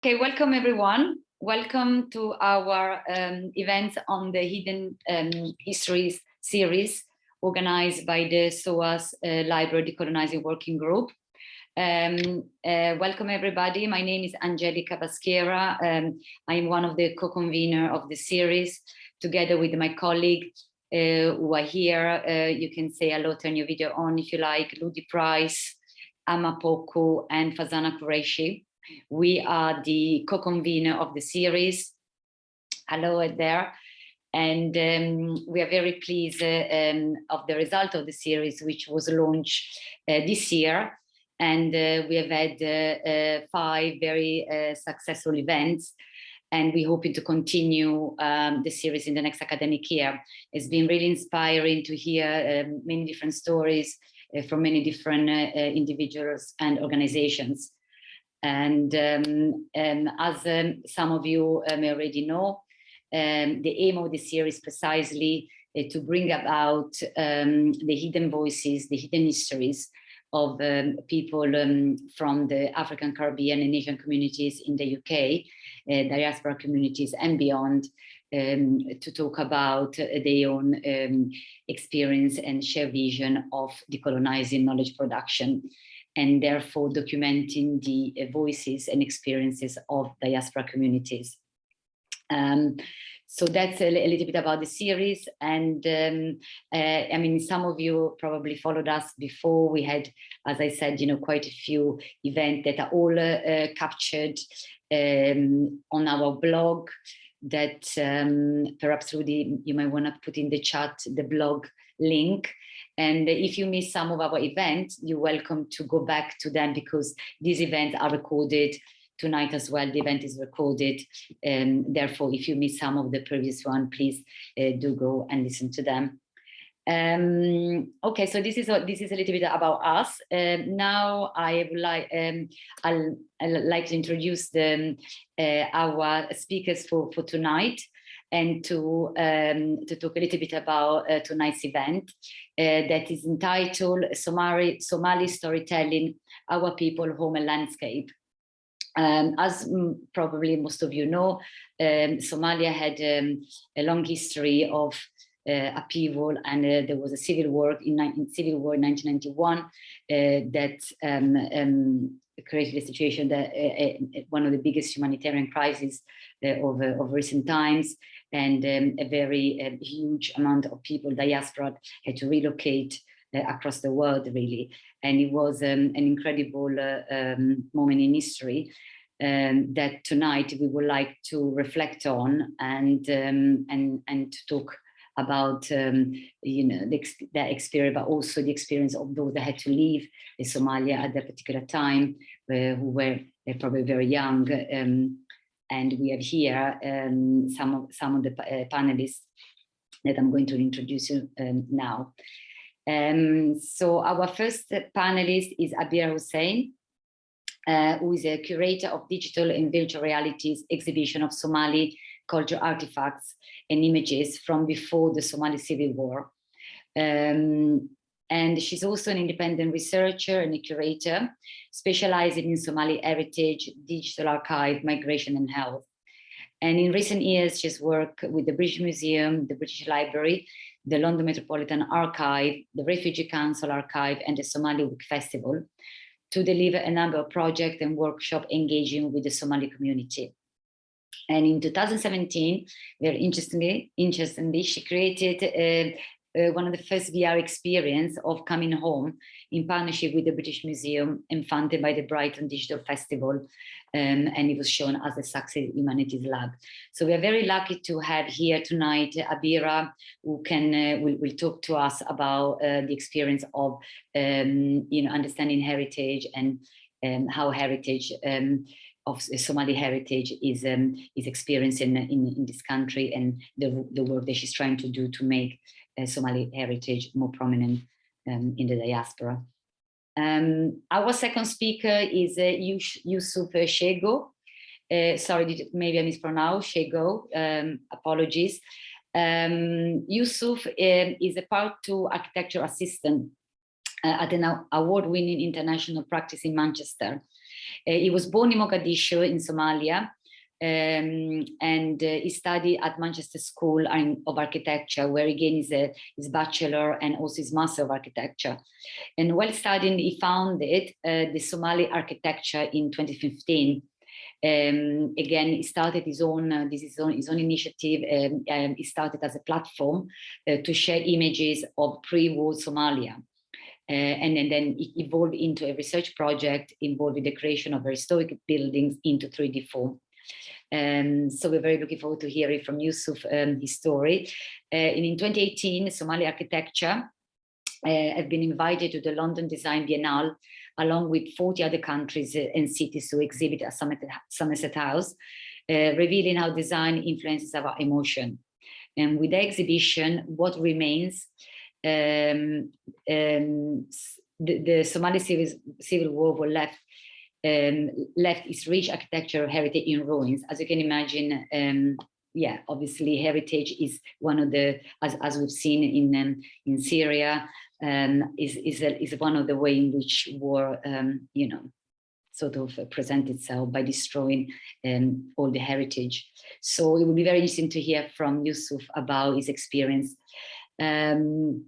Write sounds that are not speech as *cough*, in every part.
Okay, welcome everyone. Welcome to our um, event on the Hidden um, Histories series organized by the SOAS uh, Library Decolonizing Working Group. Um, uh, welcome everybody. My name is Angelica Baschiera. Um, I'm one of the co-convener of the series together with my colleague uh, who are here. Uh, you can say hello, turn your video on if you like, Ludi Price, Amapoku and Fazana Qureshi. We are the co-convener of the series. Hello there. And um, we are very pleased uh, um, of the result of the series, which was launched uh, this year. And uh, we have had five very successful events and we're hoping to continue um, the series in the next academic year. It's been really inspiring to hear um, many different stories uh, from many different uh, individuals and organizations. And um, um, as um, some of you uh, may already know, um, the aim of the series precisely uh, to bring about um, the hidden voices, the hidden histories of people from the African, Caribbean and Asian communities in the UK, uh, diaspora communities and beyond, um, to talk about uh, their own um, experience and share vision of decolonizing knowledge production and therefore documenting the uh, voices and experiences of diaspora communities. Um, so that's a, a, little bit about the series. And um, uh, I mean, some of you probably followed us before. We had, as I said, you know, quite a few events that are all uh, uh, captured um, on our blog that um, perhaps Ludi, you might want to put in the chat the blog link. And if you miss some of our events, you're welcome to go back to them because these events are recorded tonight as well. The event is recorded. And therefore, if you miss some of the previous one, please uh, do go and listen to them. Um, okay, so this is a, this is a little bit about us. Um, now I would like um, I'll, I'll, like to introduce the, uh, our speakers for for tonight and to, um, to talk a little bit about uh, tonight's event uh, that is entitled Somali, Somali Storytelling, Our People, Home and Landscape. Um, as probably most of you know, um, Somalia had um, a long history of uh, upheaval and uh, there was a civil war in, civil war in 1991 uh, that um, um, created a situation that uh, uh, one of the biggest humanitarian crises of, of recent times and um, a very uh, huge amount of people, diaspora, had to relocate uh, across the world, really. And it was um, an incredible uh, um, moment in history um, that tonight we would like to reflect on and, and, and to talk about um, you know the, that experience, but also the experience of those that had to leave Somalia at that particular time, uh, who were uh, probably very young, um, and we have here um, some of some of the uh, panelists that I'm going to introduce you um, now. Um, so our first panelist is Abira Hussein, uh, who is a curator of digital and virtual realities exhibition of Somali cultural artifacts and images from before the Somali civil war. Um, and she's also an independent researcher and a curator, specializing in Somali heritage, digital archive, migration and health. And in recent years, she's worked with the British Museum, the British Library, the London Metropolitan Archive, the Refugee Council Archive, and the Somali Week Festival to deliver a number of projects and workshops engaging with the Somali community. And in 2017, very interestingly, interestingly she created a, uh, one of the first VR experience of coming home in partnership with the British Museum and funded by the Brighton Digital Festival. Um, and it was shown as a Sussex Humanities Lab. So we are very lucky to have here tonight Abira, who can uh, will, will talk to us about uh, the experience of um, you know understanding heritage and um, how heritage um, of Somali heritage is um, is experiencing in, in, in this country and the, the work that she's trying to do to make Somali heritage more prominent um, in the diaspora. Um, our second speaker is uh, Yusuf Shegow. Uh, sorry, maybe I mispronounced Shegow, um, apologies. Um, Yusuf um, is a part two architecture assistant uh, at an award-winning international practice in Manchester. he was born in Mogadishu in Somalia, um, and uh, he studied at Manchester School of Architecture, where he gained his, uh, his bachelor and also his master of architecture. And while studying, he founded uh, the Somali architecture in 2015. Um, again, he started his own, uh, this is his own, his own initiative. Um, um, he started as a platform uh, to share images of pre-war Somalia. Uh, and, and, then it evolved into a research project involving the creation of historic buildings into 3D form. Um, so we're very looking forward to hearing from Yusuf um, his story. Uh, and in 2018, Somali architecture uh, have been invited to the London Design Biennale along with 40 other countries uh, and cities to exhibit at Somerset House, uh, revealing how design influences our emotion. And with the exhibition, what remains, um, um, the, the, Somali civil, civil war were left um, left its rich architectural heritage in ruins. As you can imagine, um, yeah, obviously heritage is one of the, as, as we've seen in, um, in Syria, um, is, is, a, is one of the way in which war, um, you know, sort of present itself by destroying um, all the heritage. So it would be very interesting to hear from Yusuf about his experience. Um,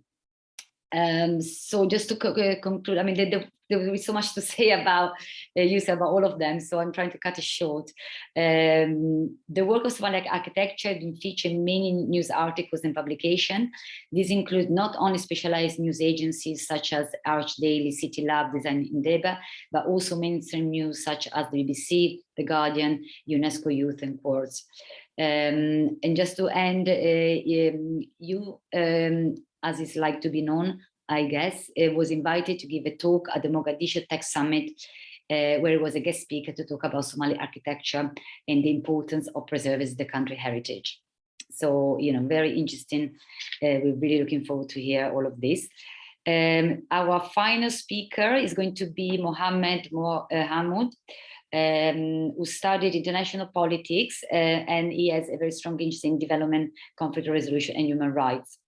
um, so just to co conclude, I mean, the, the, there will be so much to *laughs* say about uh, use about all of them, so I'm trying to cut it short. Um, the work of Somali architecture been featured in many news articles and publications. These include not only specialized news agencies such as Arch Daily, City Lab, Design Indaba, but also mainstream news such as the BBC, The Guardian, UNESCO Youth and Quartz. Um, and just to end, uh, um, you, um, as is like to be known, I guess, uh, was invited to give a talk at the Mogadishu Tech Summit, uh, where he was a guest speaker to talk about Somali architecture and the importance of preserving the country heritage. So, you know, very interesting. Uh, we're really looking forward to hear all of this. Um, our final speaker is going to be Mohammed Mo uh, um, who studied international politics, uh, and he has a very strong interest in development, conflict resolution, and human rights.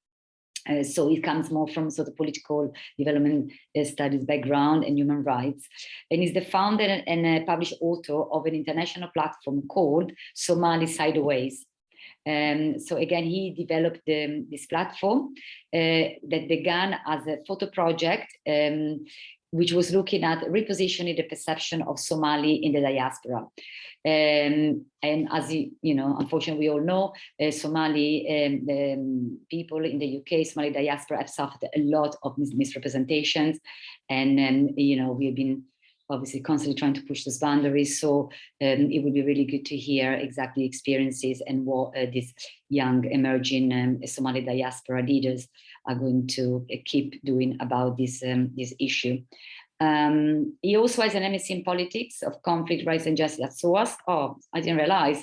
Uh, so it comes more from sort of political development uh, studies background and human rights. And is the founder and uh, published author of an international platform called Somali Sideways. Um, so again, he developed um, this platform uh, that began as a photo project um, which was looking at repositioning the perception of Somali in the diaspora. Um, and as you, know, unfortunately, we all know, uh, Somali um, um, people in the UK, Somali diaspora have suffered a lot of mis misrepresentations. And, um, you know, we've been obviously constantly trying to push those boundaries. So um, it would be really good to hear exactly experiences and what uh, these young emerging um, Somali diaspora leaders are going to uh, keep doing about this, um, this issue. Um, he also has an MSc in politics of conflict, rights and justice at SOAS. Oh, I didn't realize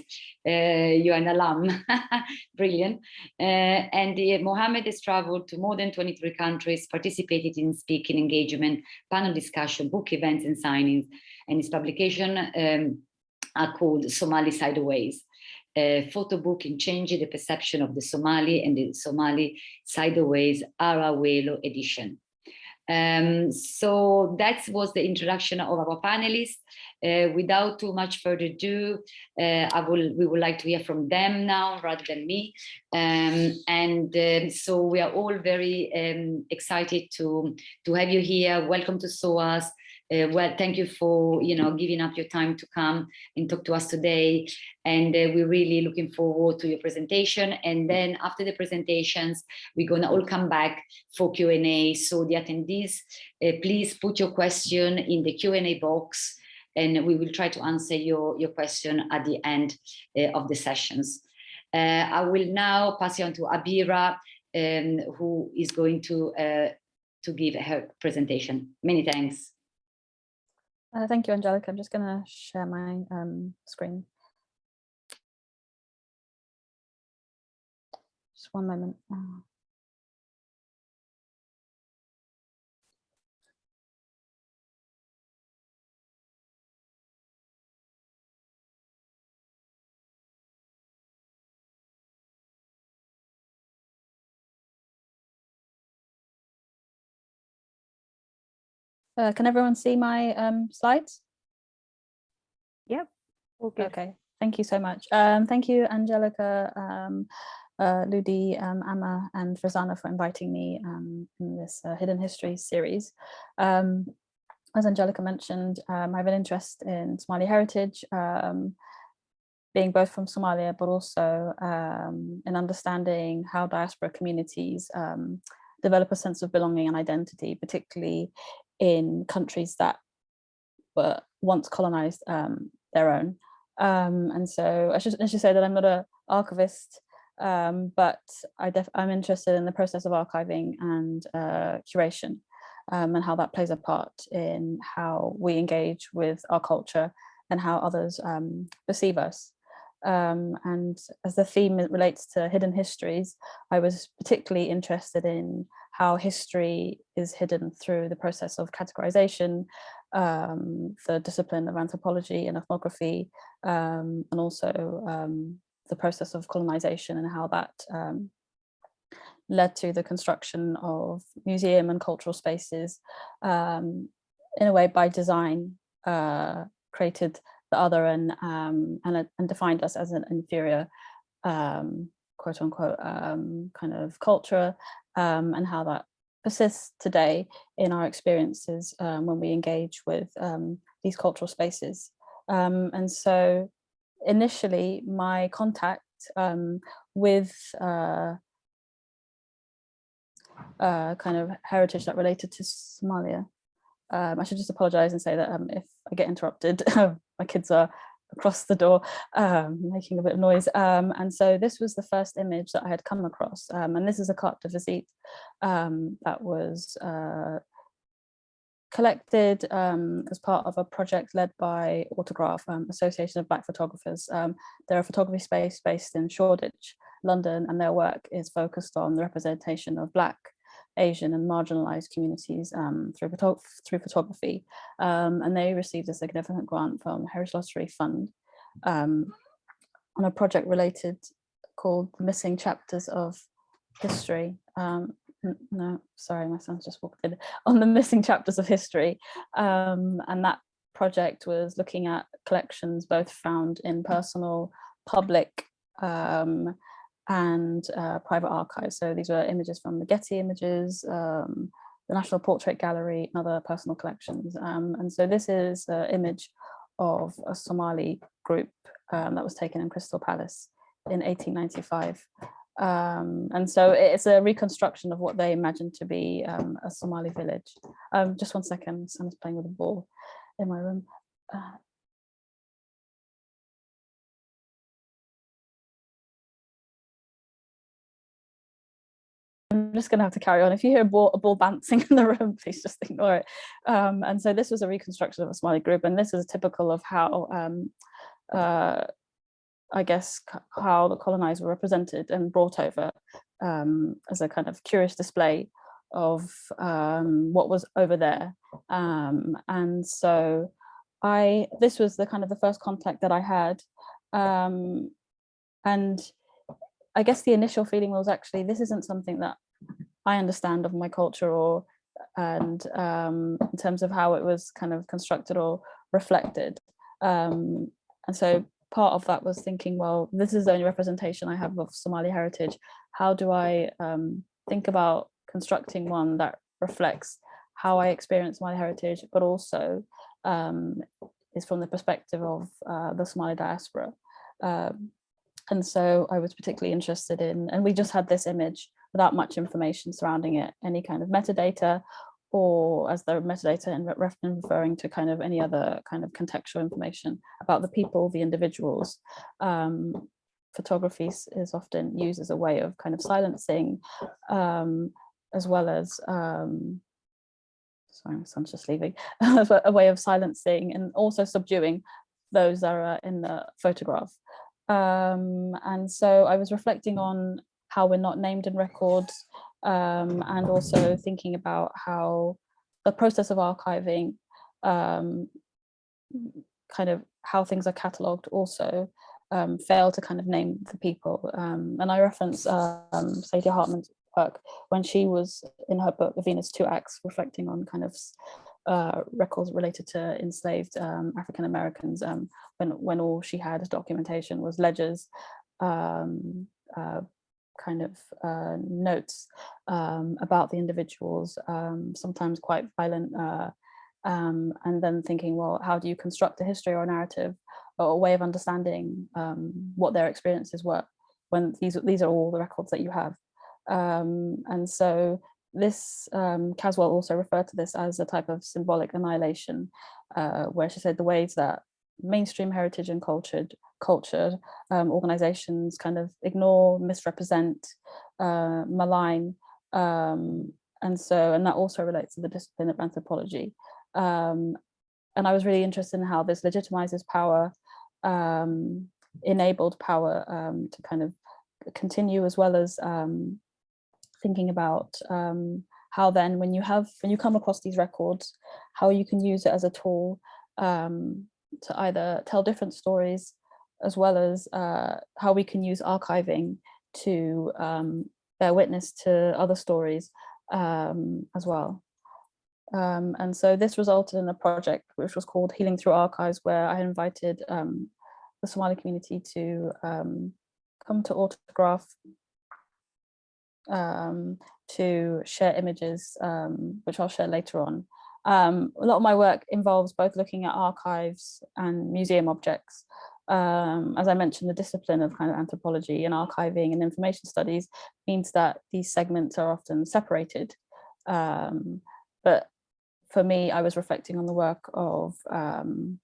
uh, you're an alum. *laughs* Brilliant. Uh, and uh, Mohammed has traveled to more than 23 countries, participated in speaking engagement, panel discussion, book events and signings. And his publication um, are called Somali Sideways a photo book in changing the perception of the Somali and the Somali sideways Arawelo edition. Um, so that was the introduction of our panelists. Uh, without too much further ado, uh, I will, we would like to hear from them now rather than me. Um, and uh, so we are all very um, excited to, to have you here. Welcome to SOAS. Uh, well, thank you for, you know, giving up your time to come and talk to us today. And uh, we're really looking forward to your presentation. And then after the presentations, we're gonna all come back for Q&A. So the attendees, uh, please put your question in the Q&A box and we will try to answer your, your question at the end uh, of the sessions. Uh, I will now pass you on to Abira, um, who is going to, uh, to give her presentation. Many thanks. Uh, thank you, Angelica. I'm just going to share my um, screen. Just one moment. Uh, Uh, can everyone see my um, slides? Okay. okay, thank you so much. Um, thank you, Angelica, um, uh, Ludi, um, Amma, and Rosanna for inviting me um, in this uh, Hidden History series. Um, as Angelica mentioned, um, I have an interest in Somali heritage, um, being both from Somalia, but also um, in understanding how diaspora communities um, develop a sense of belonging and identity, particularly in countries that were once colonized um, their own. Um, and so I should, I should say that I'm not an archivist, um, but I am interested in the process of archiving and uh, curation um, and how that plays a part in how we engage with our culture and how others um, perceive us. Um, and as the theme relates to hidden histories, I was particularly interested in how history is hidden through the process of categorization, um, the discipline of anthropology and ethnography, um, and also um, the process of colonization and how that um, led to the construction of museum and cultural spaces um, in a way by design uh, created the other and um, and, and defined us as an inferior um, quote unquote um, kind of culture um, and how that persists today in our experiences um, when we engage with um, these cultural spaces. and so initially my contact with uh, uh, kind of heritage that related to Somalia. Um, I should just apologize and say that um, if I get interrupted, *laughs* my kids are across the door um, making a bit of noise. Um, and so this was the first image that I had come across. Um, and this is a carte de visite um, that was uh, collected um, as part of a project led by Autograph, um, Association of Black Photographers. they're a photography space based in Shoreditch, London, and their work is focused on the representation of Black Asian and marginalized communities um, through, photo through photography. Um, and they received a significant grant from Heritage Lottery Fund um, on a project related called the Missing Chapters of History. Um, no, sorry, my son's just walked in. *laughs* On the Missing Chapters of History. Um, and that project was looking at collections both found in personal, public, um, and uh, private archives. So these were images from the Getty images, um, the National Portrait Gallery and other personal collections. Um, and so this is an image of a Somali group um, that was taken in Crystal Palace in 1895. Um, and so it's a reconstruction of what they imagined to be um, a Somali village. Um, just one second, someone's playing with a ball in my room. Uh, I'm just going to have to carry on. If you hear a ball, a ball bouncing *laughs* in the room, please just ignore it. Um, and so this was a reconstruction of a Somali group, and this is typical of how, um, uh, I guess, how the colonized were represented and brought over um, as a kind of curious display of um, what was over there. Um, and so I, this was the kind of the first contact that I had. Um, and I guess the initial feeling was actually this isn't something that I understand of my culture or and um, in terms of how it was kind of constructed or reflected. Um, and so part of that was thinking, well, this is the only representation I have of Somali heritage. How do I um, think about constructing one that reflects how I experience my heritage, but also um, is from the perspective of uh, the Somali diaspora. Um, and so I was particularly interested in, and we just had this image without much information surrounding it, any kind of metadata, or as the metadata and referring to kind of any other kind of contextual information about the people, the individuals. Um, photography is often used as a way of kind of silencing, um, as well as, um, sorry, my son's just leaving, *laughs* a way of silencing and also subduing those that are in the photograph. Um, and so I was reflecting on how we're not named in records um, and also thinking about how the process of archiving um, kind of how things are catalogued also um, fail to kind of name the people. Um, and I reference um, Saidiya Hartman's work when she was in her book, The Venus Two Acts, reflecting on kind of uh, records related to enslaved um, African Americans when, when all she had documentation was ledgers, uh, kind of uh, notes um, about the individuals, um, sometimes quite violent, uh, um, and then thinking, well, how do you construct a history or a narrative or a way of understanding what their experiences were when these, these are all the records that you have. and so this um, Caswell also referred to this as a type of symbolic annihilation, uh, where she said the ways that mainstream heritage and cultured cultured um, organizations kind of ignore, misrepresent, uh, malign, um, and so and that also relates to the discipline of anthropology. Um, and I was really interested in how this legitimizes power, um, enabled power um, to kind of continue as well as um, thinking about how then when you have when you come across these records, how you can use it as a tool um, to either tell different stories as well as uh, how we can use archiving to um, bear witness to other stories um, as well. Um, and so this resulted in a project which was called Healing Through Archives, where I invited um, the Somali community to um, come to autograph um, to share images, which I'll share later on. Um, a lot of my work involves both looking at archives and museum objects. Um, as I mentioned, the discipline of kind of anthropology and archiving and information studies means that these segments are often separated. Um, but for me, I was reflecting on the work of um,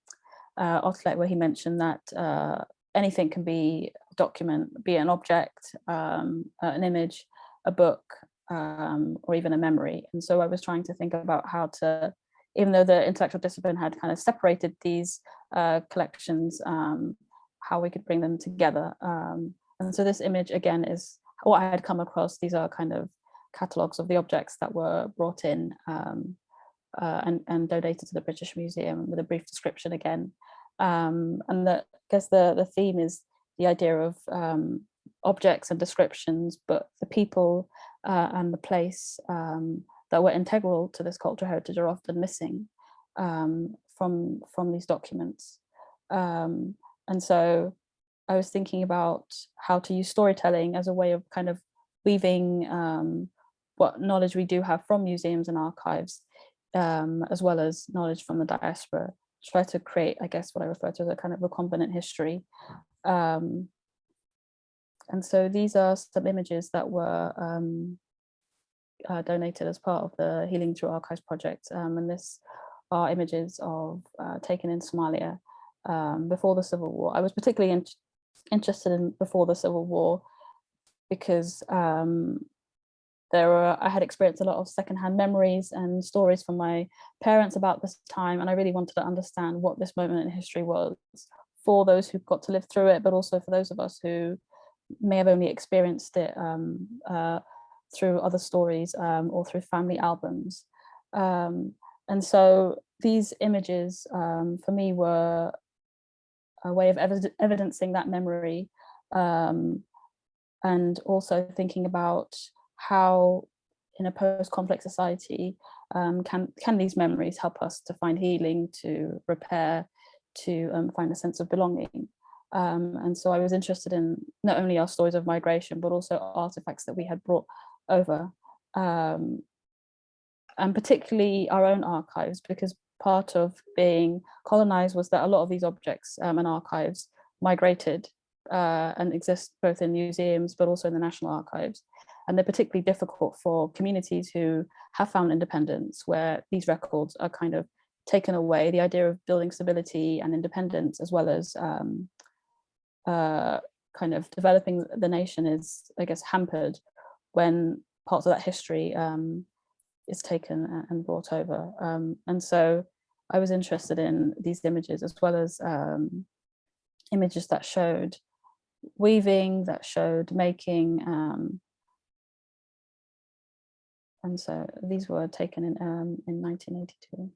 uh, Otlet, where he mentioned that uh, anything can be a document, be an object, um, an image, a book um, or even a memory. And so I was trying to think about how to, even though the intellectual discipline had kind of separated these uh, collections, um, how we could bring them together. Um, and so this image again is what I had come across. These are kind of catalogues of the objects that were brought in um, uh, and, and donated to the British Museum with a brief description again. Um, and the, I guess the, the theme is the idea of um, objects and descriptions, but the people uh, and the place um, that were integral to this cultural heritage are often missing um, from, from these documents. Um, and so I was thinking about how to use storytelling as a way of kind of weaving um, what knowledge we do have from museums and archives, um, as well as knowledge from the diaspora, try to create, I guess, what I refer to as a kind of recombinant history um, and so these are some images that were um, uh, donated as part of the Healing Through Archives project. Um, and this are images of uh, taken in Somalia um, before the Civil War. I was particularly in interested in before the Civil War because um, there were, I had experienced a lot of secondhand memories and stories from my parents about this time. And I really wanted to understand what this moment in history was for those who got to live through it, but also for those of us who may have only experienced it um, uh, through other stories um, or through family albums. Um, and so these images um, for me were a way of ev evidencing that memory um, and also thinking about how in a post-conflict society um, can can these memories help us to find healing to repair to find a sense of belonging um, and so I was interested in not only our stories of migration, but also artifacts that we had brought over. Um, and particularly our own archives, because part of being colonized was that a lot of these objects um, and archives migrated uh, and exist both in museums, but also in the National Archives. And they're particularly difficult for communities who have found independence, where these records are kind of taken away, the idea of building stability and independence, as well as um, uh, kind of developing the nation is, I guess, hampered when parts of that history um, is taken and brought over. Um, and so I was interested in these images as well as um, images that showed weaving, that showed making. Um, and so these were taken in, um, in 1982.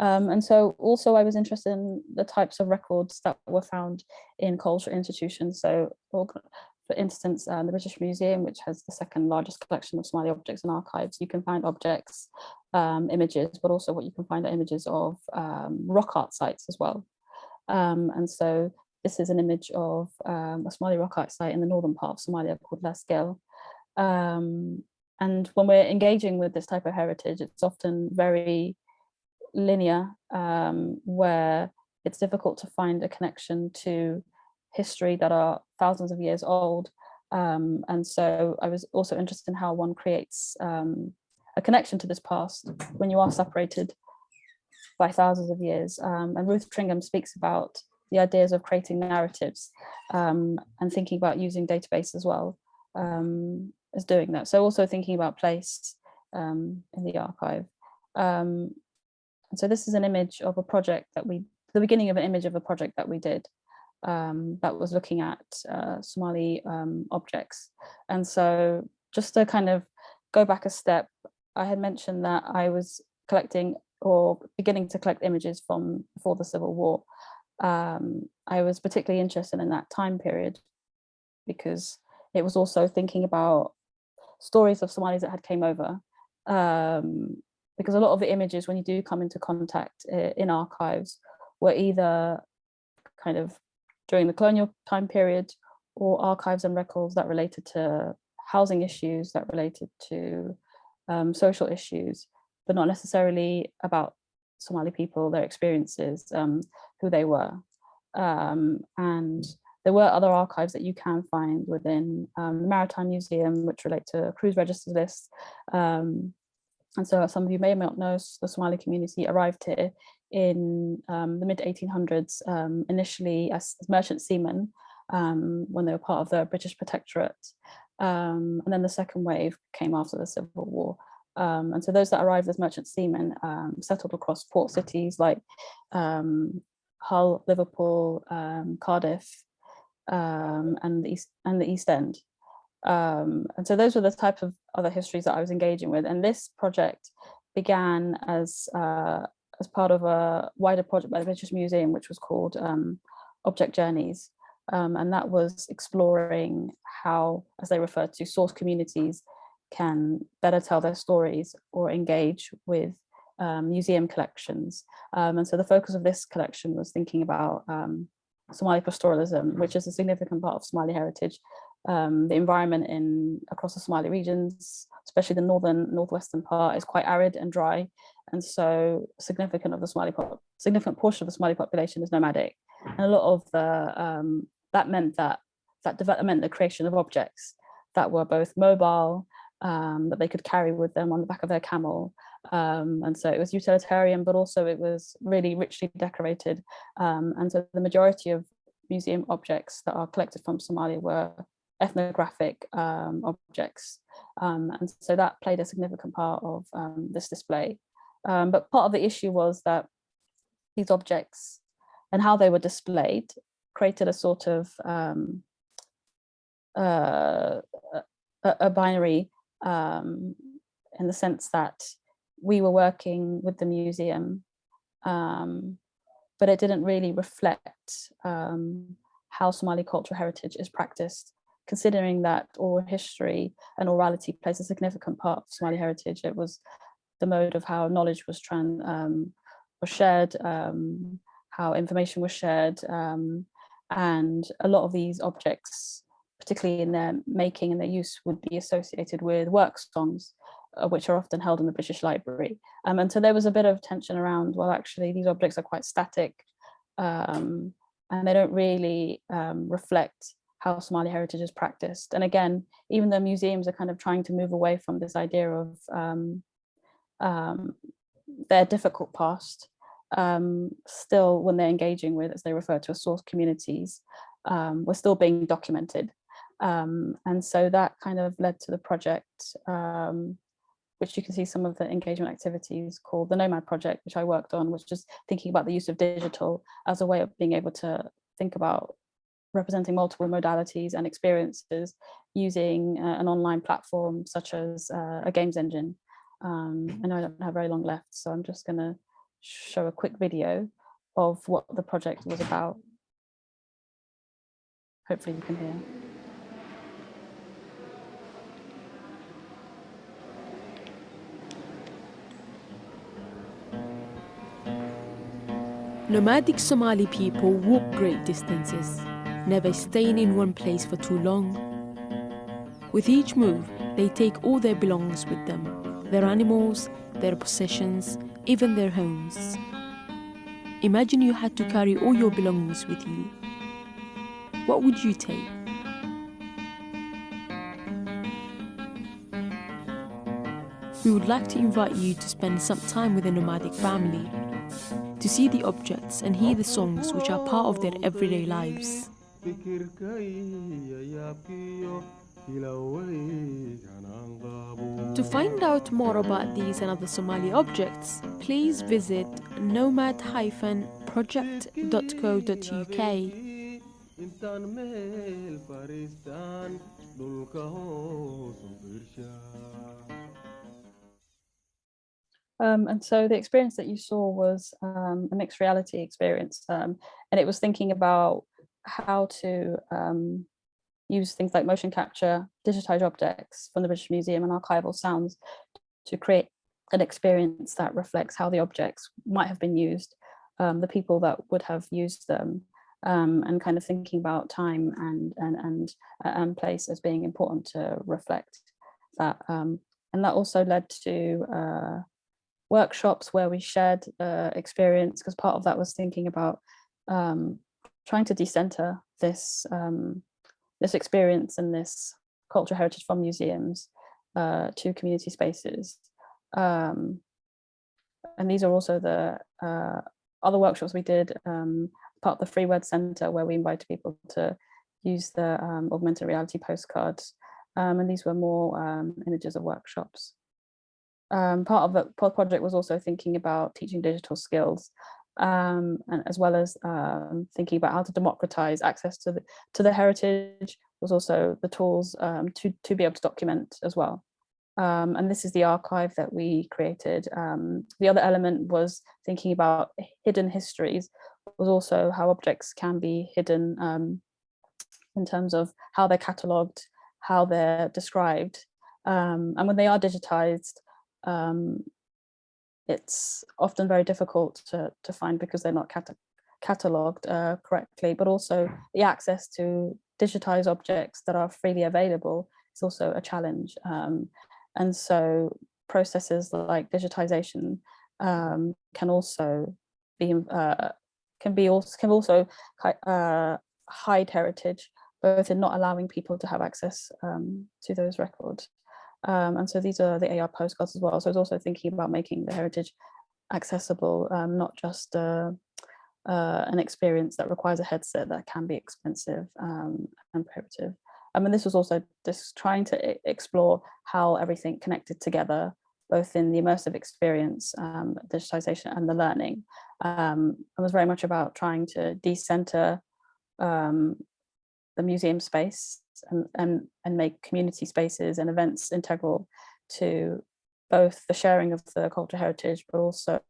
Um, and so also I was interested in the types of records that were found in cultural institutions. So for instance, uh, the British Museum, which has the second largest collection of Somali objects and archives, you can find objects, um, images, but also what you can find are images of um, rock art sites as well. Um, and so this is an image of um, a Somali rock art site in the northern part of Somalia called Laas Geel. Um, and when we're engaging with this type of heritage, it's often very linear, um, where it's difficult to find a connection to history that are thousands of years old. Um, and so I was also interested in how one creates um, a connection to this past when you are separated by thousands of years. Um, and Ruth Tringham speaks about the ideas of creating narratives um, and thinking about using database as well um, as doing that. So also thinking about place um, in the archive. And so this is an image of a project that we, the beginning of an image of a project that we did um, that was looking at uh, Somali um, objects. And so just to kind of go back a step, I had mentioned that I was collecting or beginning to collect images from before the Civil War. Um, I was particularly interested in that time period because it was also thinking about stories of Somalis that had came over. Um, because a lot of the images when you do come into contact uh, in archives were either kind of during the colonial time period or archives and records that related to housing issues, that related to um, social issues, but not necessarily about Somali people, their experiences, um, who they were. Um, and there were other archives that you can find within um, the Maritime Museum, which relate to cruise register lists. Um, and so some of you may or may not know, the Somali community arrived here in um, the mid 1800s, um, initially as merchant seamen um, when they were part of the British Protectorate. Um, and then the second wave came after the Civil War. Um, and so those that arrived as merchant seamen um, settled across port cities like Hull, Liverpool, Cardiff, and the East and the East End. And so those were the type of other histories that I was engaging with. And this project began as uh, as part of a wider project by the British Museum, which was called um, Object Journeys. Um, and that was exploring how, as they refer to, source communities can better tell their stories or engage with um, museum collections. Um, and so the focus of this collection was thinking about um, Somali pastoralism, which is a significant part of Somali heritage, um, the environment in across the Somali regions, especially the northern northwestern part, is quite arid and dry, and so significant of the Somali pop, significant portion of the Somali population is nomadic, and a lot of the um, that meant that that development, the creation of objects that were both mobile, um, that they could carry with them on the back of their camel, um, and so it was utilitarian, but also it was really richly decorated, um, and so the majority of museum objects that are collected from Somalia were ethnographic um, objects. Um, and so that played a significant part of um, this display. Um, but part of the issue was that these objects and how they were displayed created a sort of um, uh, a, a, binary um, in the sense that we were working with the museum, but it didn't really reflect how Somali cultural heritage is practiced considering that oral history and orality plays a significant part of Somali heritage. It was the mode of how knowledge was trans um, was shared, um, how information was shared, um, and a lot of these objects, particularly in their making and their use, would be associated with work songs, uh, which are often held in the British Library. Um, and so there was a bit of tension around, well, actually, these objects are quite static, um, and they don't really um, reflect how Somali heritage is practiced. And again, even though museums are kind of trying to move away from this idea of um, um, their difficult past, um, still when they're engaging with, as they refer to as source communities, um, we're still being documented. Um, and so that kind of led to the project, um, which you can see some of the engagement activities called the Nomad Project, which I worked on, which is thinking about the use of digital as a way of being able to think about representing multiple modalities and experiences using uh, an online platform such as uh, a games engine. Um, I know I don't have very long left, so I'm just going to show a quick video of what the project was about. Hopefully you can hear. Nomadic Somali people walk great distances never staying in one place for too long. With each move, they take all their belongings with them, their animals, their possessions, even their homes. Imagine you had to carry all your belongings with you. What would you take? We would like to invite you to spend some time with a nomadic family, to see the objects and hear the songs which are part of their everyday lives. To find out more about these and other Somali objects, please visit nomad-project.co.uk. Um, and so the experience that you saw was um, a mixed reality experience, um, and it was thinking about how to um, use things like motion capture, digitized objects from the British Museum and archival sounds to create an experience that reflects how the objects might have been used, um, the people that would have used them, um, and kind of thinking about time and and and, uh, and place as being important to reflect that. and that also led to uh, workshops where we shared uh, experience because part of that was thinking about um, trying to decenter this um, this experience and this cultural heritage from museums uh, to community spaces. Um, and these are also the uh, other workshops we did, um, part of the Free Word Centre where we invited people to use the um, augmented reality postcards. Um, and these were more images of workshops um, part of the project was also thinking about teaching digital skills um, and as well as um, thinking about how to democratize access to the to the heritage was also the tools um, to to be able to document as well. Um, and this is the archive that we created. Um, the other element was thinking about hidden histories was also how objects can be hidden in terms of how they're catalogued, how they're described. and when they are digitized, um, it's often very difficult to, to find because they're not cata catalogued uh, correctly, but also the access to digitized objects that are freely available is also a challenge. Um, and so processes like digitization um, can also be uh, can be also can also uh, hide heritage, both in not allowing people to have access um, to those records um, and so these are the AR postcards as well. So I was also thinking about making the heritage accessible, um, not just uh, uh, an experience that requires a headset that can be expensive um, and prohibitive. I mean, this was also just trying to explore how everything connected together, both in the immersive experience, um, digitization and the learning. Um, it was very much about trying to decenter um, the museum space and, and, and make community spaces and events integral to both the sharing of the cultural heritage, but also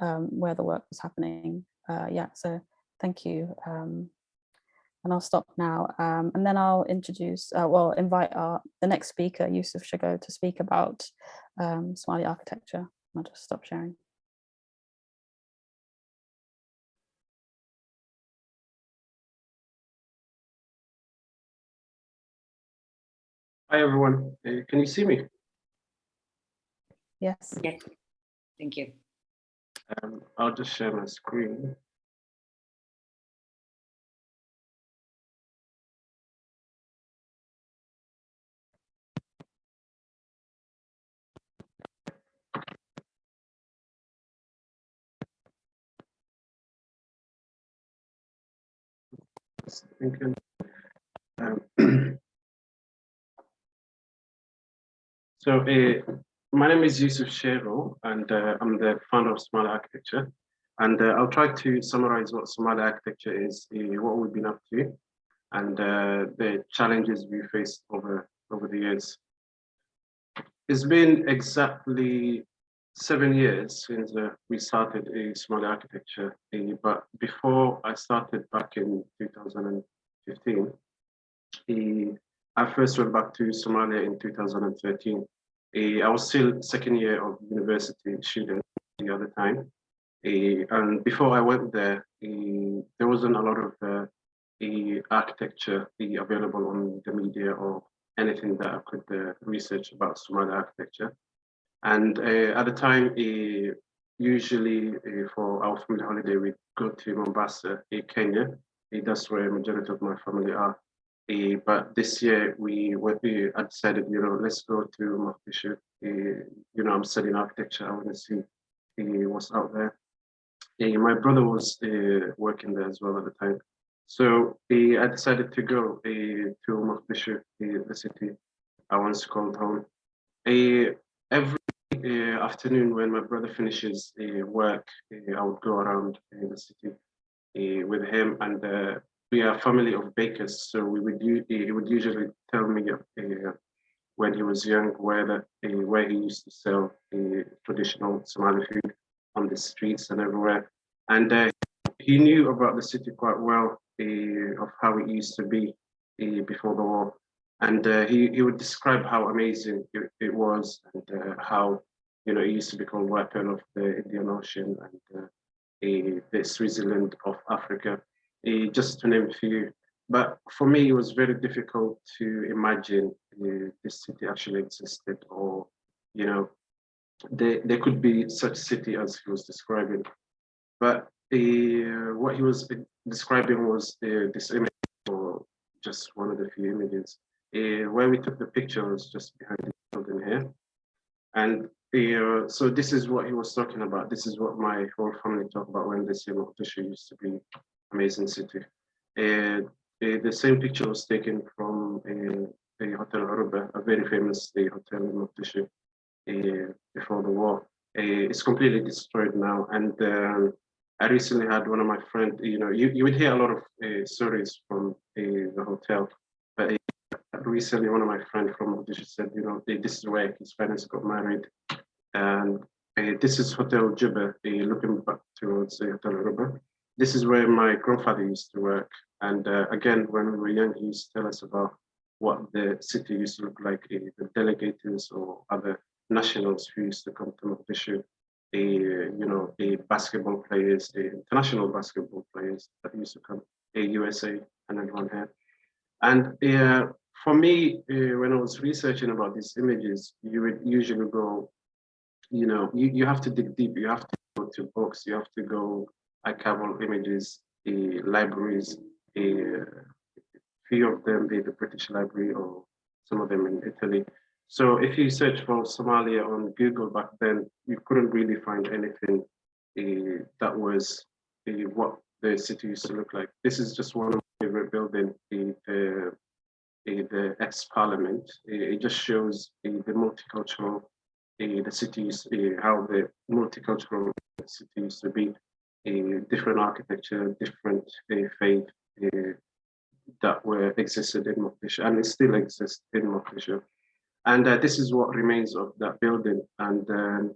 um, where the work was happening. Uh, yeah, so thank you. Um, and I'll stop now. Um, and then I'll introduce, uh, well, invite our the next speaker, Yusuf Shegow, to speak about um, Somali architecture. I'll just stop sharing. Hi, everyone. Uh, can you see me? Yes. Yes. Thank you. Um, I'll just share my screen. Thank you. Um, *clears throat* So uh, my name is Yusuf Shegow, and uh, I'm the founder of Somali Architecture. And uh, I'll try to summarize what Somali architecture is, uh, what we've been up to, and uh, the challenges we faced over, over the years. It's been exactly seven years since uh, we started a Somali architecture, but before I started back in 2015, I first went back to Somalia in 2013. I was still second year of university student the other time. Uh, and before I went there, uh, there wasn't a lot of uh, architecture available on the media or anything that I could uh, research about Somali architecture. And at the time, usually for our family holiday, we go to Mombasa, Kenya. That's where majority of my family are. Uh, but this year we uh, I decided, you know, let's go to Mogadishu. Uh, you know, I'm studying architecture. I want to see uh, what's out there. My brother was uh, working there as well at the time. So I decided to go uh, to Mogadishu, the city I once called home. Every uh, afternoon when my brother finishes work, I would go around the city with him and we are a family of bakers. So we would he would usually tell me uh, when he was young where uh, where he used to sell uh, traditional Somali food on the streets and everywhere. And uh, he knew about the city quite well uh, of how it used to be uh, before the war. And uh, he, he would describe how amazing it, it was and how, you know, it used to be called weapon of the Indian Ocean and the Switzerland of Africa, uh, just to name a few. But for me, it was very difficult to imagine uh, this city actually existed or, you know, there, there could be such city as he was describing. But uh, what he was describing was this image or just one of the few images. Where we took the picture was just behind the building here. And uh, so this is what he was talking about. This is what my whole family talk about when they say Mogadishu used to be amazing city. Uh, uh, the same picture was taken from uh, a Hotel Aruba, a very famous hotel in Mogadishu uh, before the war. Uh, it's completely destroyed now. And um, I recently had one of my friends, you know, you, you would hear a lot of stories from the hotel, but recently one of my friends from Mogadishu said, you know, this is where his parents got married. And uh, this is Hotel Juba, uh, looking back towards uh, Hotel Aruba. This is where my grandfather used to work. And uh, again, when we were young, he used to tell us about what the city used to look like, the delegators or other nationals who used to come to Mogadishu, the, you know, the basketball players, the international basketball players that used to come, a USA and everyone here. And uh, for me, uh, when I was researching about these images, you would usually go, you know, you, you have to dig deep, you have to go to books, you have to go archival images, the libraries, a few of them in the British Library or some of them in Italy. So if you search for Somalia on Google back then, you couldn't really find anything uh, that was uh, what the city used to look like. This is just one of my favorite buildings, the, the, eh, the ex-parliament. It just shows the multicultural, the cities, how the multicultural city used to be, different architecture, different faith, that were existed in Mogadishu and it still exists in Mogadishu. And uh, this is what remains of that building. And um,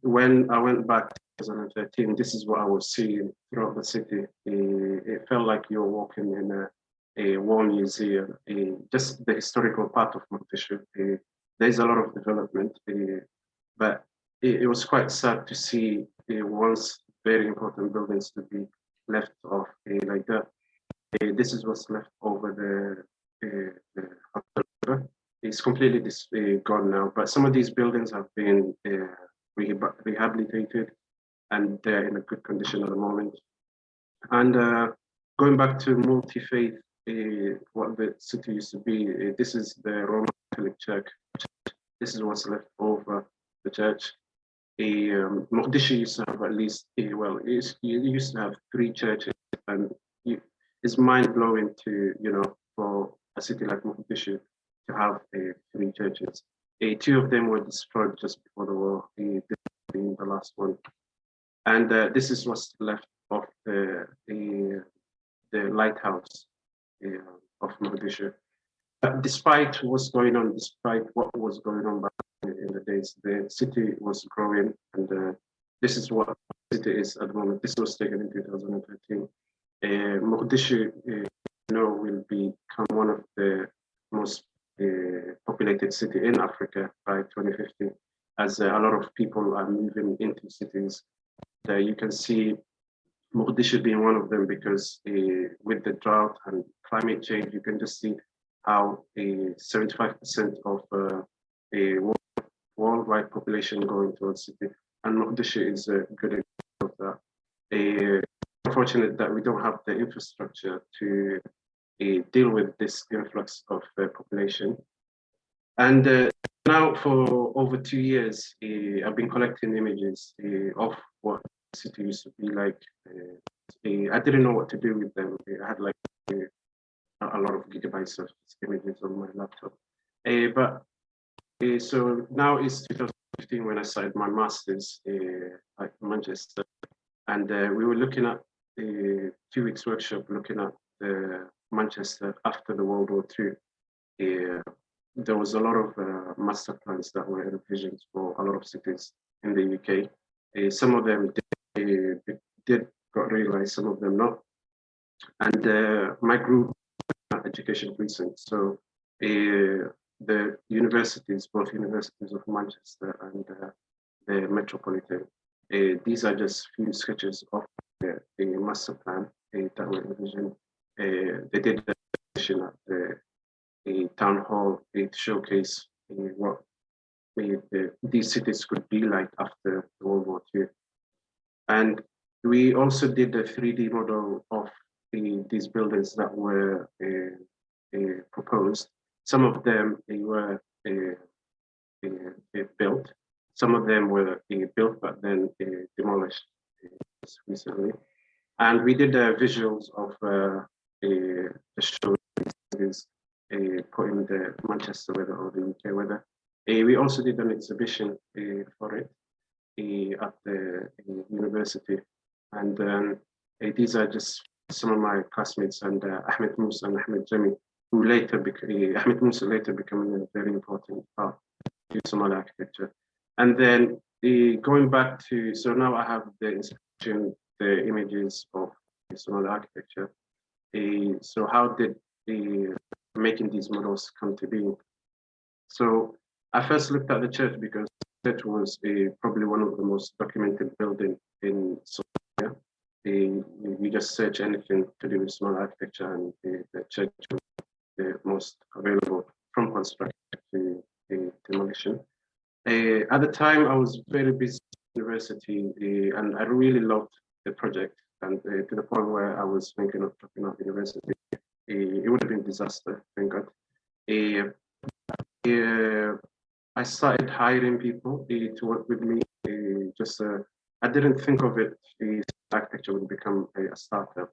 when I went back in 2013, this is what I was seeing throughout the city. It felt like you were walking in a, a war museum, just the historical part of Mogadishu. there's a lot of development, but it, it, was quite sad to see once very important buildings to be left off like that. Uh, this is what's left over the, uh, the it's completely dis, uh, gone now, but some of these buildings have been rehab rehabilitated and they're in a good condition at the moment. And going back to multi-faith, what the city used to be, this is the Roman Catholic Church. This is what's left over the church. Um, Mogadishu used to have at least, well, it used to have three churches and it's mind blowing to, you know, for a city like Mogadishu to have uh, three churches. Uh, two of them were destroyed just before the war, being the last one. And uh, this is what's left of the, the, the lighthouse of Mogadishu. Despite what's going on, despite what was going on back days, the city was growing and uh, this is what the city is at the moment. This was taken in 2013 uh, Mogadishu, uh, you know, will become one of the most uh, populated city in Africa by 2050, as a lot of people are moving into cities uh, you can see Mogadishu being one of them because uh, with the drought and climate change, you can just see how 75% of uh, worldwide population going towards city. And Mogadishu is a good example of that. Uh, unfortunate that we don't have the infrastructure to uh, deal with this influx of uh, population. And uh, now for over two years, I've been collecting images of what the city used to be like. Uh, I didn't know what to do with them. I had like a lot of gigabytes of images on my laptop. but so now it's 2015 when I started my master's at Manchester. And we were looking at a two weeks workshop looking at Manchester after the World War II. Uh, there was a lot of uh, master plans that were envisioned for a lot of cities in the UK. Uh, some of them did, uh, did got realized, some of them not. And uh, my group, Education Precinct, so uh, the universities, both universities of Manchester and uh, the Metropolitan, these are just few sketches of the, the master plan that were envisioned. they did the at the town hall to showcase what the, these cities could be like after World War II. And we also did a 3D model of the, these buildings that were uh, uh, proposed. Some of them they were uh, built. Some of them were built but then demolished recently. And we did visuals of the show uh, put in the Manchester weather or the UK weather. Uh, we also did an exhibition uh, for it at the university. And um, these are just some of my classmates and Ahmed Musa and Ahmed Jami, who later became, *laughs* Ahmed Musa later becoming a very important part of Somali architecture. And then going back to, so now I have the inscription, the images of Somali architecture. so how did the making these models come to be. So I first looked at the church because the church was a, probably one of the most documented building in Somalia. you just search anything to do with Somali architecture and the, the church the most available from construction to the demolition. Uh, at the time, I was very busy university uh, and I really loved the project and uh, to the point where I was thinking of dropping out of university it would have been disaster, thank God. I started hiring people to work with me. just uh, I didn't think of it. The architecture would become a, a startup.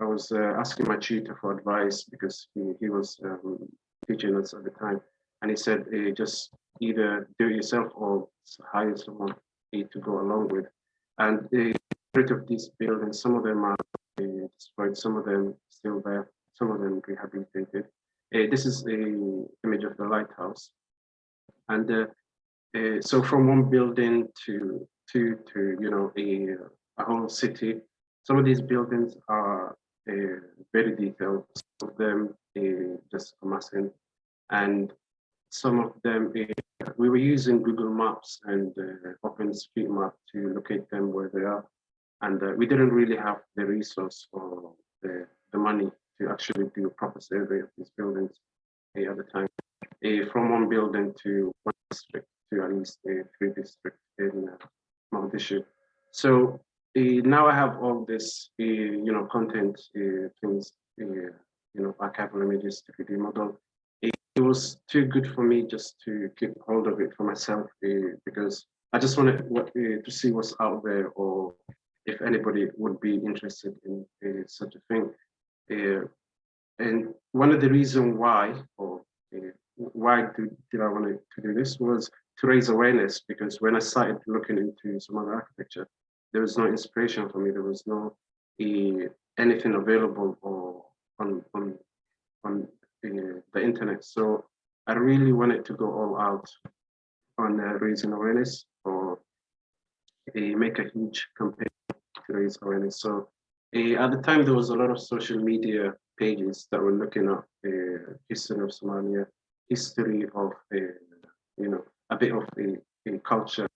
I was uh, asking my tutor for advice because he, he was um, teaching us at the time, and he said, just either do it yourself or hire someone to go along with. And the of these buildings, some of them are destroyed, some of them still there, some of them rehabilitated. Uh, this is a image of the lighthouse. And uh, uh, so from one building to, to, to you know, a, a whole city, some of these buildings are uh, very detailed, some of them uh, just amassing, and some of them, uh, we were using Google Maps and uh, OpenStreetMap to locate them where they are. And uh, we didn't really have the resource or the, the money to actually do a proper survey of these buildings uh, at the time. Uh, from one building to one district to at least uh, three districts in uh, Mogadishu. So now I have all this, uh, you know, content uh, things, you know, archival images, 3D model. It was too good for me just to keep hold of it for myself because I just wanted what, to see what's out there or if anybody would be interested in uh, such a thing. Uh, and one of the reasons why, or uh, why do, did I want to do this was to raise awareness because when I started looking into Somali architecture, there was no inspiration for me. There was no anything available or on on on the internet. So I really wanted to go all out on uh, raising awareness or uh, make a huge campaign to raise awareness. So uh, at the time, there was a lot of social media pages that were looking at the uh, history of Somalia, history of, uh, you know, a bit of the culture.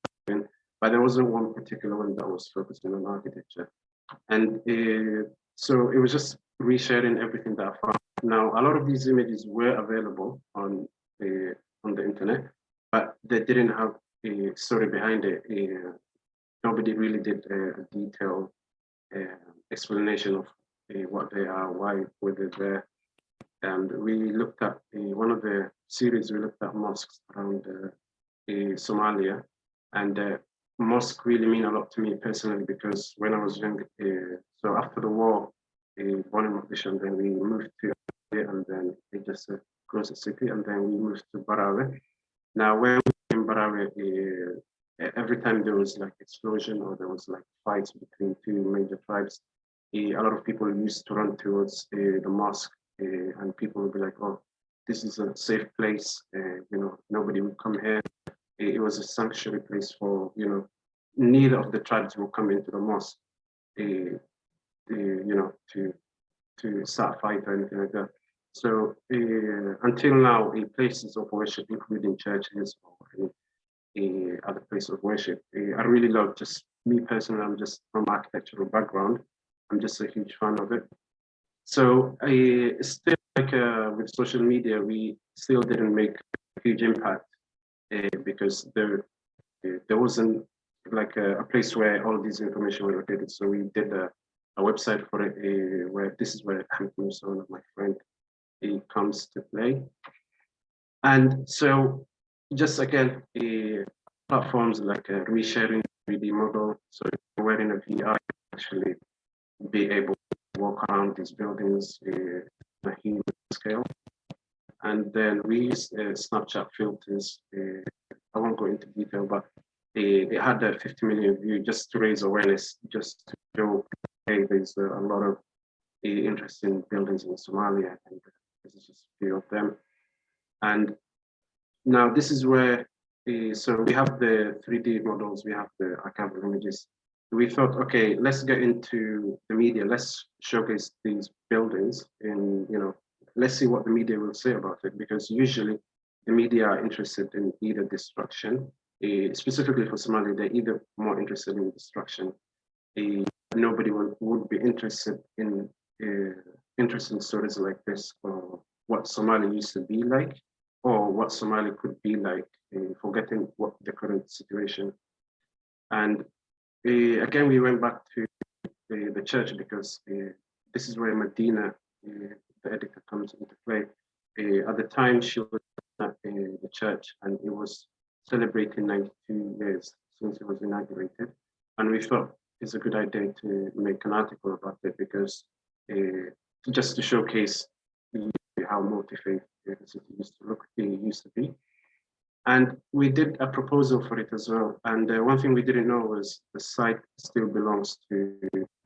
But there wasn't one particular one that was focusing on architecture. And uh, so it was just resharing everything that I found. Now, a lot of these images were available on the on the internet, but they didn't have a story behind it. Uh, nobody really did a detailed uh, explanation of uh, what they are, why were they there. And we looked at uh, one of the series, we looked at mosques around uh, Somalia. And uh, mosque really mean a lot to me personally because when I was young, uh, so after the war, uh, born in Mogadishu, and then we moved to and then it just uh, close the city, and then we moved to Barawe. Now, when we in Barawe, uh, every time there was like explosion or there was like fights between two major tribes, a lot of people used to run towards uh, the mosque, uh, and people would be like, "Oh, this is a safe place. Uh, you know, nobody would come here." It was a sanctuary place for you know, neither of the tribes will come into the mosque. Uh, you know, to to start fight or anything like that. So uh, until now, uh, places of worship, including churches or uh, other places of worship, I really love just me personally, I'm just from architectural background. I'm just a huge fan of it. So still like uh, with social media, we still didn't make a huge impact uh, because there uh, there wasn't like a, a, place where all these information were located. So we did a, a website for it uh, where this is where Hamid Musa, one of my friend, he comes to play. And so just again, platforms like a resharing 3D model. So if you're wearing a VR, actually be able to walk around these buildings uh, a human scale. And then we use uh, Snapchat filters. Uh, I won't go into detail, but they, they had a 50 million view just to raise awareness, just to show, hey, there's a, lot of uh, interesting buildings in Somalia, and this is just a few of them. And now this is where, uh, so we have the 3D models, we have the archival images, we thought, okay, let's get into the media. Let's showcase these buildings and, you know, let's see what the media will say about it. Because usually the media are interested in either destruction, uh, specifically for Somalia, they're either more interested in destruction. Uh, nobody would, be interested in uh, interesting stories like this or what Somalia used to be like or what Somalia could be like, forgetting what the current situation. And uh, again, we went back to uh, the church because uh, this is where Medina, the editor, comes into play. at the time, she was at uh, the church and it was celebrating 92 years since it was inaugurated. And we thought it's a good idea to make an article about it because uh, just to showcase how multi-faith used to look, used to be. And we did a proposal for it as well. And uh, one thing we didn't know was the site still belongs to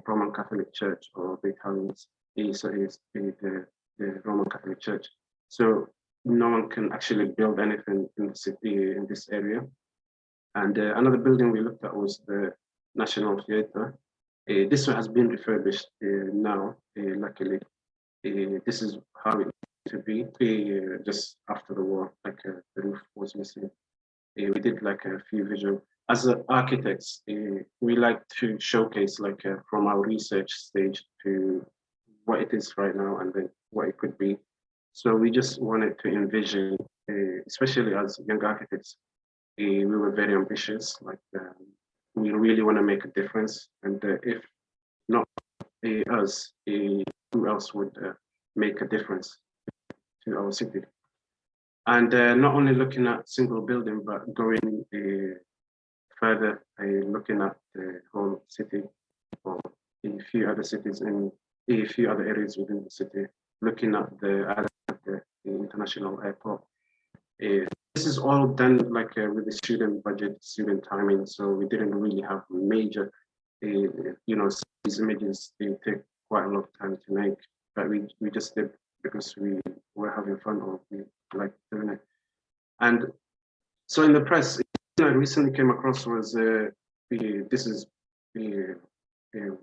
Roman Catholic Church or the Italians, is, is the, the Roman Catholic Church. So no one can actually build anything in the city, in this area. And uh, another building we looked at was the National Theatre. Uh, this one has been refurbished uh, now, uh, luckily. Uh, this is how it used to be uh, just after the war, like the roof was missing. We did like a few visual. As architects, we like to showcase like from our research stage to what it is right now and then what it could be. So we just wanted to envision, especially as young architects, we were very ambitious. Like um, we really want to make a difference, and if not us, who else would make a difference to our city. And uh, not only looking at single building, but going uh, further, uh, looking at the whole city or a few other cities in a few other areas within the city, looking at the, the, the international airport. Uh, this is all done like uh, with the student budget, student timing, so we didn't really have major, uh, you know, these images, they take quite a lot of time to make, but we, we just did because we were having fun or we like doing it. And so in the press, I recently came across was uh, the, this is the, the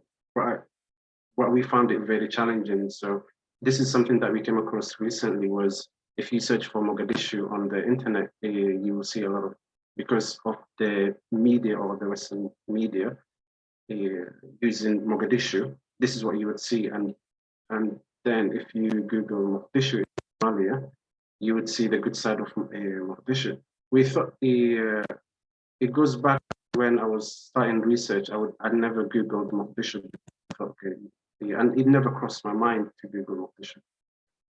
what, we found it very challenging. So this is something that we came across recently was if you search for Mogadishu on the internet, uh, you will see a lot of because of the media or the Western media uh, using Mogadishu, this is what you would see. And, and then if you Google Mogadishu Somalia, you would see the good side of uh, Mogadishu. We thought uh, it goes back when I was starting research, I would I'd never Googled Mogadishu. Okay, and it never crossed my mind to be Google Mogadishu.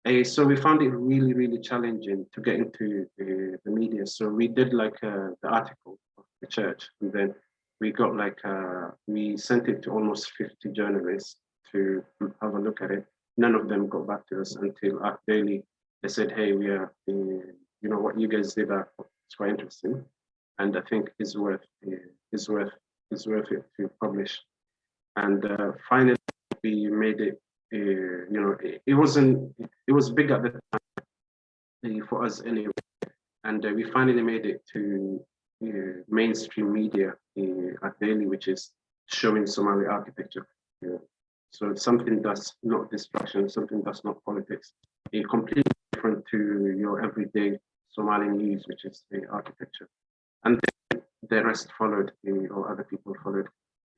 Uh, so we found it really, really challenging to get into uh, the media. So we did like uh, the article of the church, and then we got like uh, we sent it to almost 50 journalists to have a look at it. None of them got back to us until ArchDaily. They said, "Hey, we are, uh, you know, what you guys did are it's quite interesting, and I think is worth uh, is worth is worth it to publish." And finally, we made it uh, you know, it, it, wasn't, it was big at the time for us anyway. And uh, we finally made it to uh, mainstream media uh, ArchDaily, which is showing Somali architecture. So it's something that's not distraction, something that's not politics. A completely different to your everyday Somali news, which is the architecture. And the rest followed, or other people followed.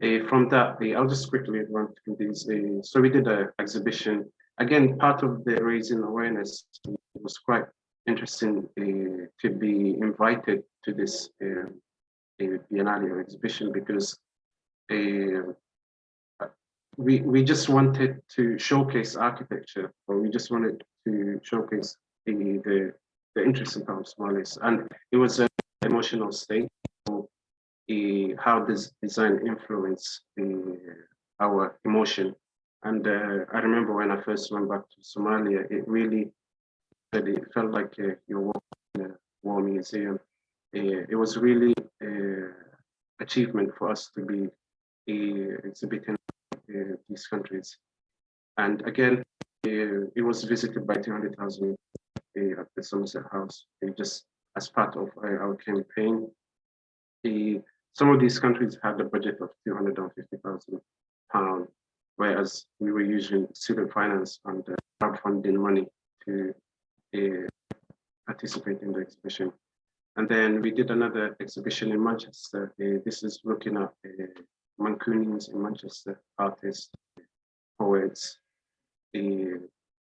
Uh, from that, uh, I'll just quickly run through these. Uh, so we did an exhibition. Again, part of the raising awareness was quite interesting to be invited to this Biennale exhibition because we we just wanted to showcase architecture, or we just wanted to showcase the the, the interesting part of Somalis, and it was an emotional state uh, how does design influence uh, our emotion. And uh, I remember when I first went back to Somalia, it really it felt like uh, you're walking in a war museum. Uh, it was really an achievement for us to be exhibiting these countries. And again, it was visited by 200,000 at the Somerset House, just as part of our campaign. The some of these countries had a budget of 250,000 pounds, whereas we were using student finance and crowdfunding money to uh, participate in the exhibition. And then we did another exhibition in Manchester. Uh, this is looking at uh, Mancunians in Manchester, artists, poets uh,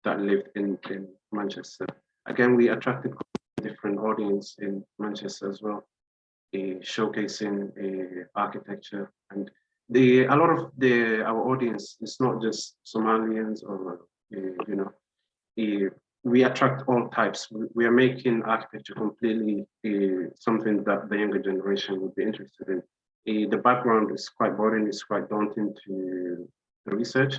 that lived in, in Manchester. Again, we attracted a different audience in Manchester as well showcasing architecture and the a lot of the our audience is not just Somalians or you know we attract all types. We are making architecture completely uh, something that the younger generation would be interested in. Uh, the background is quite boring, it's quite daunting to the research,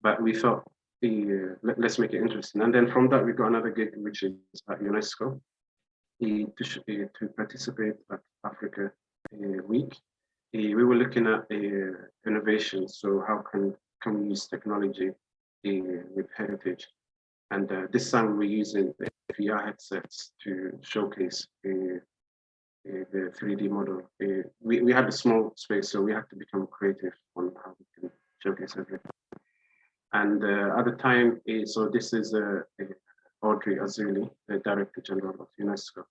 but we thought uh, let, us make it interesting. And then from that, we got another gig, which is at UNESCO to, eh, to participate at Africa eh, Week. Eh, we were looking at innovation, so how can, can we use technology with heritage? And uh, this time we're using VR headsets to showcase uh, uh, the 3D model. we, we had a small space, so we had to become creative on how we can showcase everything. And uh, at the time, so this is a, Audrey Azoulay, the Director General of UNESCO.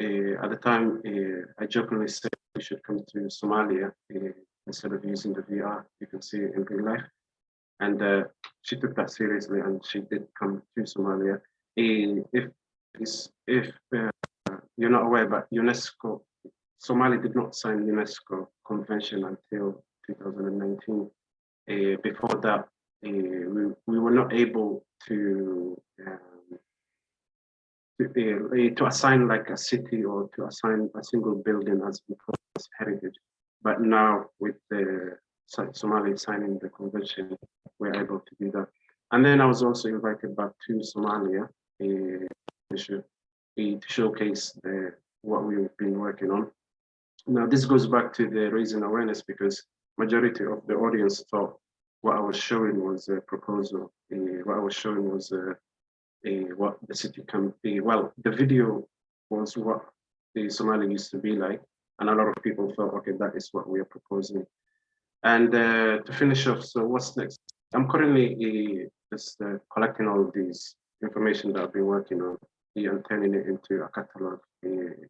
Uh, at the time, uh, I jokingly said we should come to Somalia uh, instead of using the VR. You can see it in real life. And she took that seriously and she did come to Somalia. If if you're not aware, but UNESCO, Somalia did not sign UNESCO convention until 2019. before that, we, we were not able to to, to assign like a city or to assign a single building as heritage. But now with the Somali signing the convention, we're able to do that. And then I was also invited back to Somalia uh, to showcase the, what we've been working on. Now this goes back to the raising awareness because majority of the audience thought what I was showing was a proposal. Uh, what I was showing was a what the city can be. Well, the video was what the Somali used to be like, and a lot of people thought, okay, that is what we are proposing. And uh, to finish off, so what's next? I'm currently uh, just uh, collecting all of these information that I've been working on. and turning it into a catalog.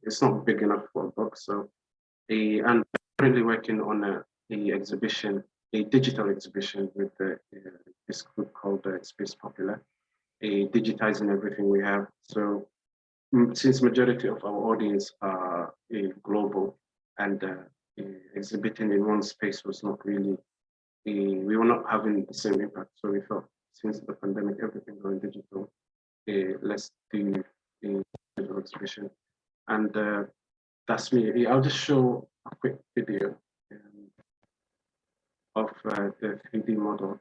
it's not big enough for a book, so and currently working on a, a exhibition, a digital exhibition with the, this group called uh, Space Popular, digitizing everything we have. So since majority of our audience are global and uh, exhibiting in one space was not really, we were not having the same impact. So we thought since the pandemic, everything going digital, let's do digital exhibition. And uh, that's me. I'll just show a quick video um, of uh, the 3D model.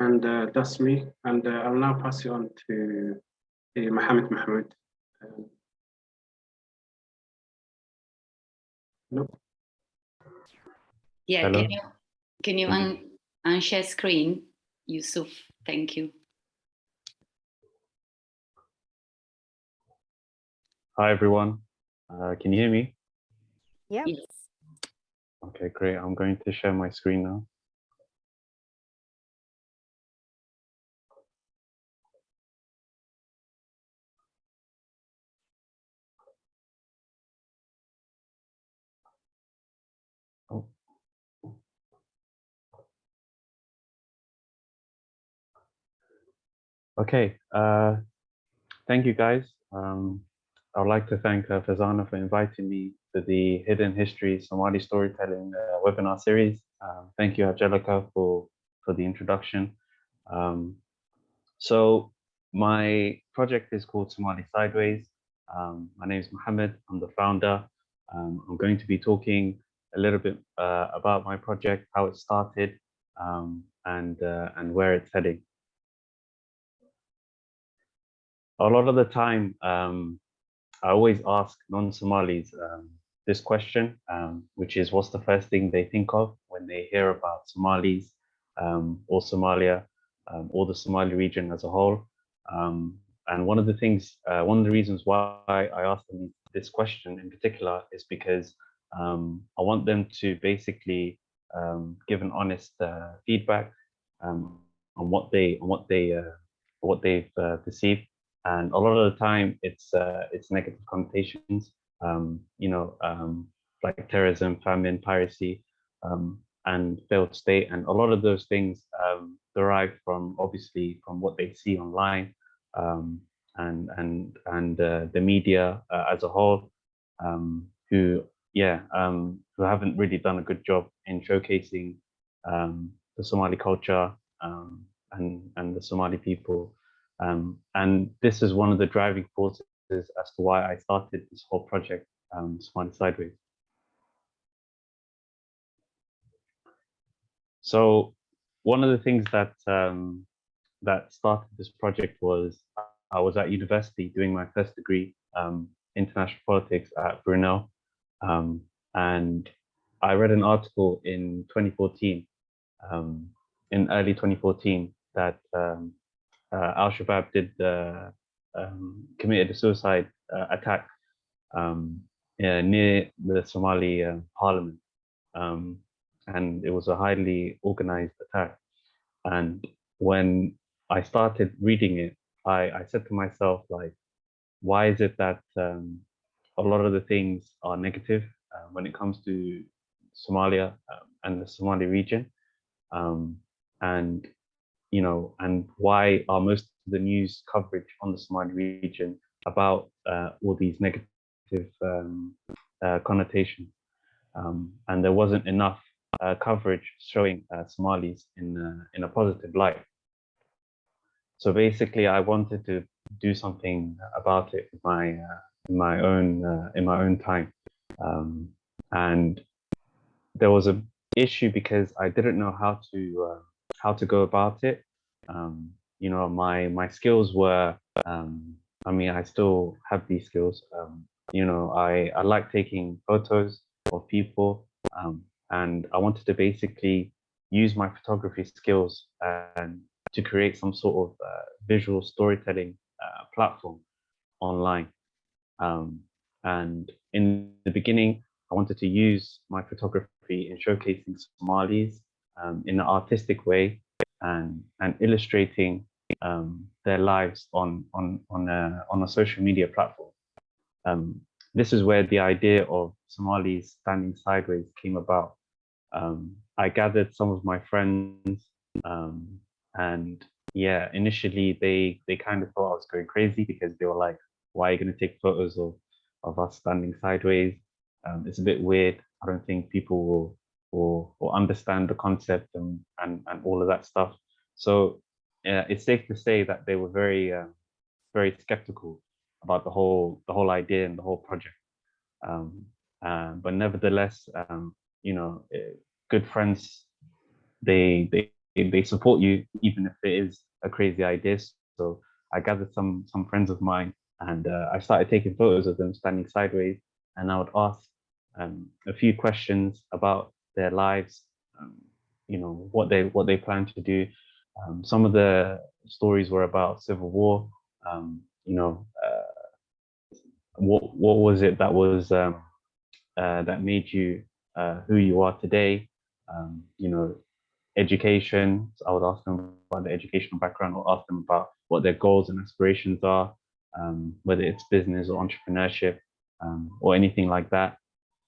And uh, that's me. And uh, I'll now pass you on to uh, Mohammed Mahmoud. Um, no. Yeah, Hello. can you, can you un unshare screen, Yusuf? Thank you. Hi, everyone. Uh, can you hear me? Yeah. Yes. Okay, great. I'm going to share my screen now. Okay, uh, thank you guys. Um, I would like to thank uh, Fazana for inviting me to the Hidden History Somali Storytelling uh, webinar series. Um, thank you, Angelica, for, for the introduction. Um, so my project is called Somali Sideways. Um, my name is Mohammed, I'm the founder. Um, I'm going to be talking a little bit uh, about my project, how it started, um, and, uh, and where it's heading. A lot of the time, um, I always ask non-Somalis um, this question, um, which is what's the first thing they think of when they hear about Somalis um, or Somalia um, or the Somali region as a whole. Um, and one of the things, uh, one of the reasons why I ask them this question in particular is because I want them to basically give an honest uh, feedback on what they on what they uh, what they've uh, perceived and a lot of the time it's uh, it's negative connotations um, you know um, like terrorism famine piracy um, and failed state. And a lot of those things um, derive from obviously from what they see online um, and and and uh, the media uh, as a whole, um, who yeah who haven't really done a good job in showcasing the Somali culture and and the Somali people, um, and this is one of the driving forces as to why I started this whole project, um, Somali Sideways. So one of the things that um, that started this project was I was at university doing my first degree, um, international politics at Brunel, um, and I read an article in 2014, um, in early 2014, that um, Al Shabaab did uh, committed a suicide uh, attack um, near the Somali uh, parliament, um, and it was a highly organized attack. And when I started reading it, I, I said to myself, like, why is it that um, a lot of the things are negative uh, when it comes to Somalia um, and the Somali region? Um, and, you know, and why are most of the news coverage on the Somali region about uh, all these negative um, uh, connotations? Um, and there wasn't enough uh, coverage showing uh, Somalis in, in a positive light. So basically, I wanted to do something about it in my uh, in my own uh, in my own time, um, and there was a issue because I didn't know how to uh, how to go about it. Um, you know, my my skills were. Um, I mean, I still have these skills. Um, you know, I I like taking photos of people, um, and I wanted to basically use my photography skills and to create some sort of uh, visual storytelling uh, platform online. Um, and in the beginning, I wanted to use my photography in showcasing Somalis um, in an artistic way and, and illustrating um, their lives on, on, on, a, on a social media platform. Um, this is where the idea of Somalis standing sideways came about. Um, I gathered some of my friends um, and yeah, initially they they kind of thought I was going crazy because they were like, "Why are you going to take photos of of us standing sideways? Um, it's a bit weird. I don't think people will will, will understand the concept and, and and all of that stuff." So yeah, it's safe to say that they were very uh, very skeptical about the whole the whole idea and the whole project. Um, uh, but nevertheless, um, you know, eh, good friends, they they they support you even if it is a crazy idea. So I gathered some some friends of mine and uh, I started taking photos of them standing sideways and I would ask um, a few questions about their lives, um, you know, what they what they plan to do. Um, some of the stories were about civil war, um, you know, uh, what what was it that was um, uh, that made you uh, who you are today? Um, you know, education. So I would ask them about the educational background or ask them about what their goals and aspirations are, um, whether it's business or entrepreneurship um, or anything like that.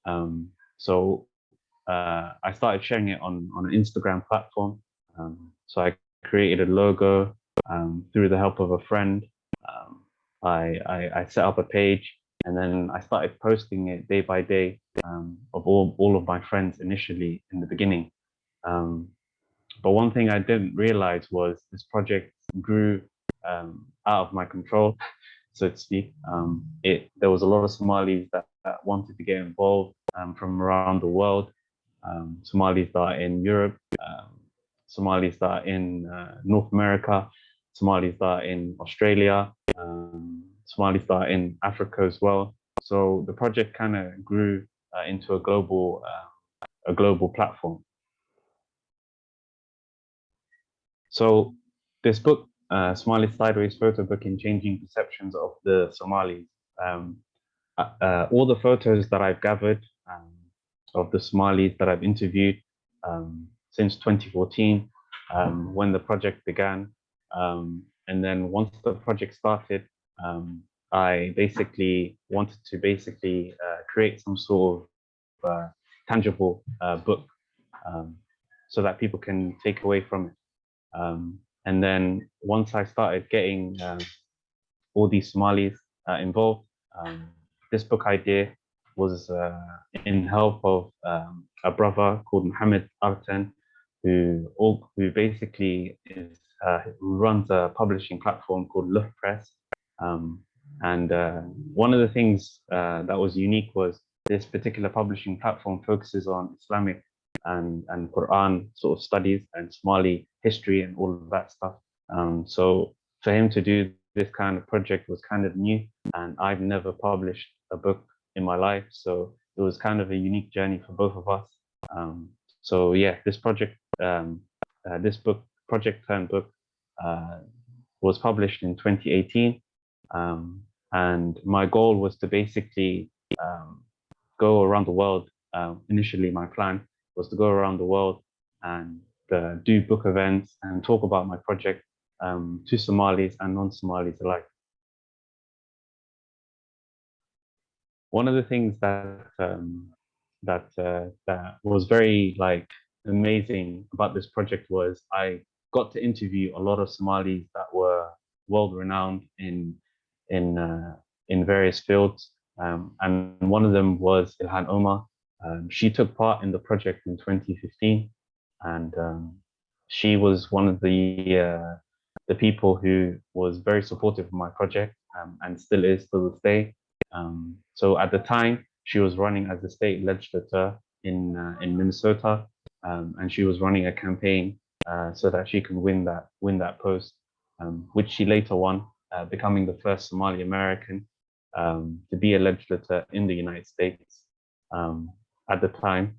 Um, so uh, I started sharing it on, on an Instagram platform. Um, so I created a logo um, through the help of a friend. Um, I, I, I, set up a page and then I started posting it day by day of all, all of my friends initially in the beginning. Um, but one thing I didn't realize was this project grew um, out of my control, *laughs* so to speak. Um, it there was a lot of Somalis that, that wanted to get involved um, from around the world. Um, Somalis that are in Europe, um, Somalis that are in uh, North America, Somalis that are in Australia, um, Somalis that are in Africa as well. So the project kind of grew uh, into a global uh, a global platform. So this book, uh, Somali Sideways Photo Book in Changing Perceptions of the Somalis, um, uh, uh, all the photos that I've gathered of the Somalis that I've interviewed um, since 2014, um, when the project began. Um, and then once the project started, um, I basically wanted to basically uh, create some sort of uh, tangible uh, book so that people can take away from it. Um, and then once I started getting uh, all these Somalis uh, involved. Um, this book idea was uh, in help of um, a brother called Mohammed Arten, who, who basically is, uh, runs a publishing platform called Looh Press. Um, and uh, one of the things that was unique was this particular publishing platform focuses on Islamic and, and Quran sort of studies and Somali history and all of that stuff. Um, so for him to do this kind of project was kind of new and I've never published a book in my life. So it was kind of a unique journey for both of us. Um, so yeah, this project, um, uh, this book, project turned book, uh, was published in 2018. Um, and my goal was to basically um, go around the world. Uh, initially, my plan was to go around the world and uh, do book events and talk about my project um, to Somalis and non-Somalis alike. One of the things that um, that uh, that was very like amazing about this project was I got to interview a lot of Somalis that were world renowned in in uh, in various fields, um, and one of them was Ilhan Omar. Um, she took part in the project in 2015, and um, she was one of the uh, the people who was very supportive of my project um, and still is to this day. Um, so at the time, she was running as a state legislator in uh, in Minnesota, um, and she was running a campaign uh, so that she could win that win that post, um, which she later won, uh, becoming the first Somali American um, to be a legislator in the United States um, at the time,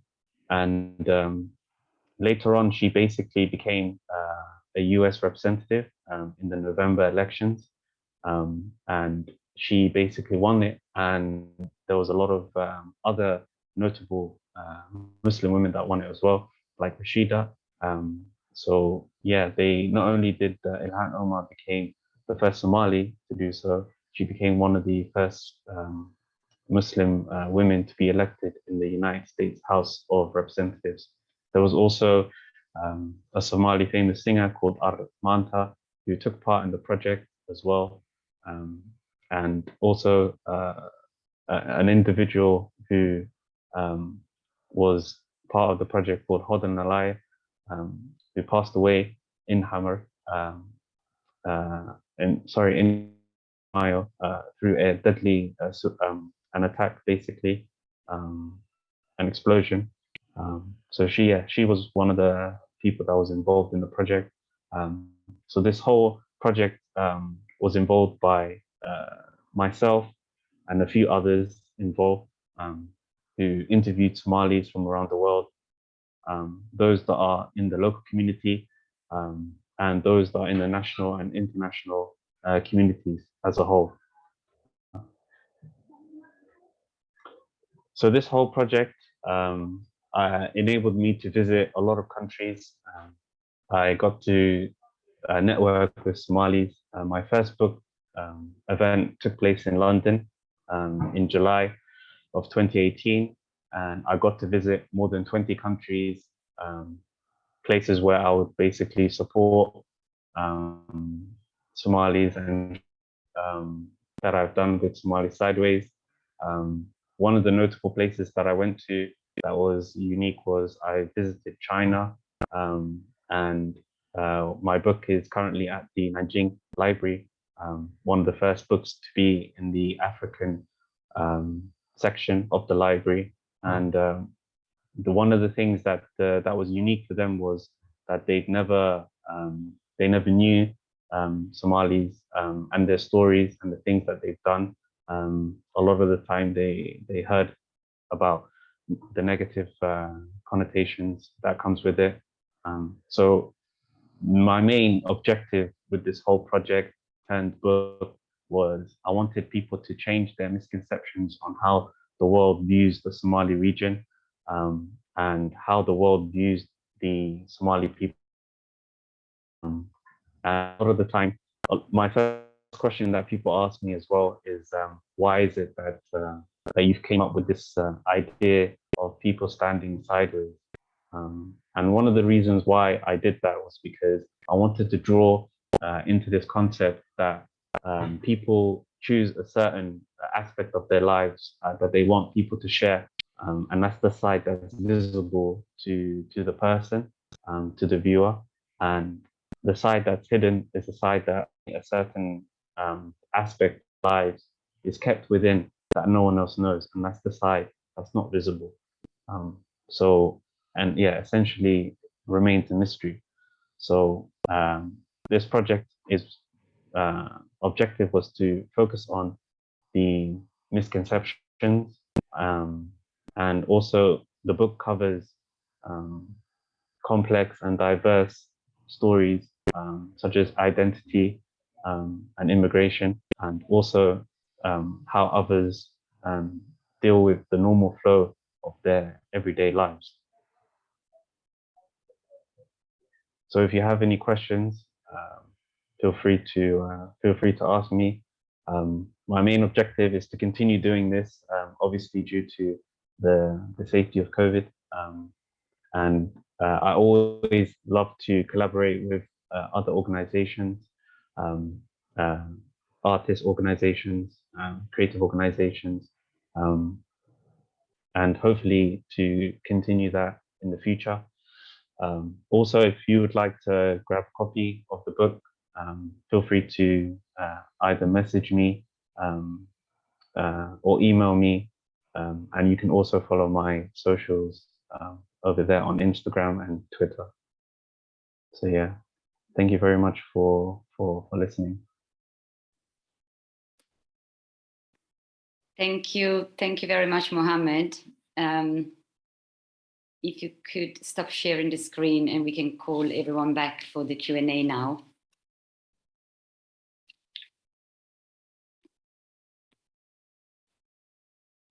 and um, later on she basically became uh, a U.S. representative in the November elections, and she basically won it and there was a lot of um, other notable uh, Muslim women that won it as well, like Rashida. Um, so yeah, they not only did uh, Ilhan Omar became the first Somali to do so, she became one of the first um, Muslim uh, women to be elected in the United States House of Representatives. There was also um, a Somali famous singer called Aar Maanta who took part in the project as well. Um, and also uh, an individual who um, was part of the project called Hodan Nalayeh, um, who passed away in Hamar, um, uh, in, sorry, in Mayo uh, through a deadly, uh, um, an attack basically, um, an explosion. Um, so she, yeah, she was one of the people that was involved in the project. so this whole project was involved by myself and a few others involved um, who interviewed Somalis from around the world, um, those that are in the local community, um, and those that are in the national and international uh, communities as a whole. So this whole project um, uh, enabled me to visit a lot of countries. Um, I got to uh, network with Somalis. Uh, my first book um, event took place in London um, in July of 2018. And I got to visit more than 20 countries, um, places where I would basically support um, Somalis and um, that I've done with Somali Sideways. Um, one of the notable places that I went to that was unique was I visited China and uh, my book is currently at the Nanjing Library um, one of the first books to be in the African um, section of the library. And um, the one of the things that uh, that was unique for them was that they'd never um, they never knew um, Somalis um, and their stories and the things that they've done. a lot of the time they they heard about the negative uh, connotations that comes with it. so my main objective with this whole project and book was I wanted people to change their misconceptions on how the world views the Somali region um, and how the world views the Somali people. Um, a lot of the time, uh, my first question that people ask me as well is um, why is it that uh, that you've came up with this uh, idea of people standing sideways? Um, and one of the reasons why I did that was because I wanted to draw uh, into this concept that um, people choose a certain aspect of their lives uh, that they want people to share. Um, and that's the side that's visible to, to the person, um, to the viewer. And the side that's hidden is the side that a certain um, aspect of lives is kept within that no one else knows. And that's the side that's not visible. Um, so, and yeah, essentially remains a mystery. So um, this project is uh, objective was to focus on the misconceptions um, and also the book covers um, complex and diverse stories um, such as identity um, and immigration and also um, how others um, deal with the normal flow of their everyday lives. So if you have any questions, um, feel free to uh, feel free to ask me. Um, my main objective is to continue doing this, um, obviously due to the, the safety of COVID. Um, and uh, I always love to collaborate with uh, other organizations, um, uh, artist organizations, creative organizations, and hopefully to continue that in the future. Um, also, if you would like to grab a copy of the book, um, feel free to uh, either message me um, uh, or email me. Um, and you can also follow my socials um, over there on Instagram and Twitter. So yeah, thank you very much for, for, for listening. Thank you. Thank you very much, Mohammed. If you could stop sharing the screen and we can call everyone back for the Q&A now.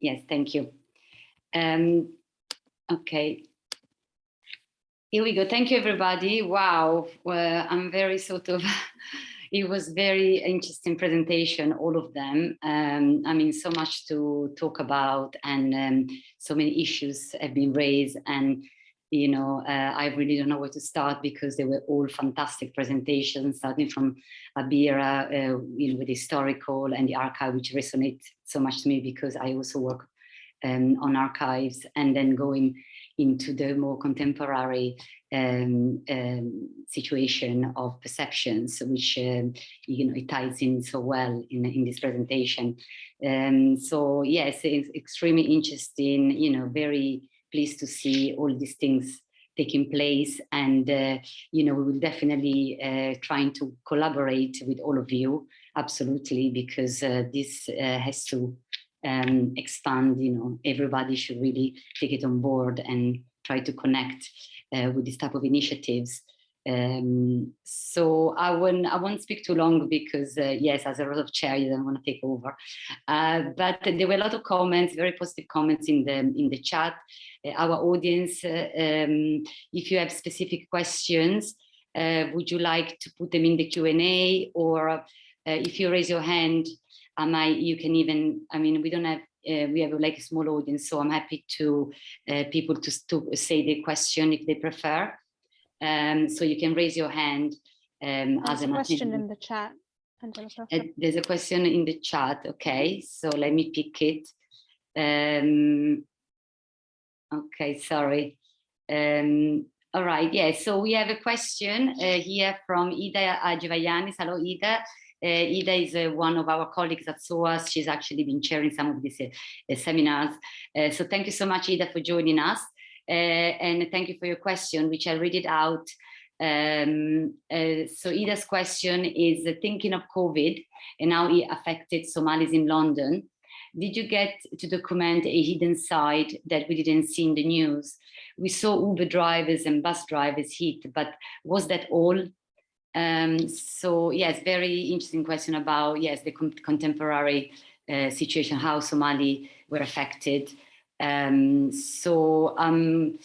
Yes, thank you. Um, okay. Here we go. Thank you, everybody. Wow, well, I'm very sort of *laughs* it was very interesting presentation, all of them. Um, I mean, so much to talk about and um, so many issues have been raised and you know, uh, I really don't know where to start because they were all fantastic presentations, starting from Abira, uh, you know, with historical and the archive, which resonate so much to me because I also work um, on archives and then going into the more contemporary um, um, situation of perceptions, which um, you know it ties in so well in in this presentation. Um, so yes, it's extremely interesting. You know, very pleased to see all these things taking place, and uh, you know we will definitely uh, trying to collaborate with all of you absolutely because uh, this uh, has to um, expand. You know, everybody should really take it on board and try to connect uh, with this type of initiatives. Um, so I won't, I won't speak too long because uh, yes, as a lot of chair, you don't want to take over. Uh, but there were a lot of comments, very positive comments in the in the chat. Uh, our audience, uh, um, if you have specific questions, uh, would you like to put them in the Q&A or if you raise your hand, I might, you can even, I mean, we don't have uh, we have like a small audience, so I'm happy to uh, people to, to say the question if they prefer. Um, so you can raise your hand um, There's as a question in the chat. Angelica. Uh, there's a question in the chat. Okay, so let me pick it. Um, okay, sorry. Um, all right, yeah, so we have a question uh, here from Ida Ajvayanis. Hello, Ida. Uh, Ida is uh, one of our colleagues at SOAS. She's actually been chairing some of these uh, seminars. Uh, so thank you so much, Ida, for joining us. Uh, and thank you for your question, which I'll read it out. Um, uh, so Ida's question is thinking of COVID and how it affected Somalis in London. Did you get to document a hidden side that we didn't see in the news? We saw Uber drivers and bus drivers hit, but was that all? Um, so yes, very interesting question about, yes, the contemporary uh, situation, how Somali were affected. Um, so um,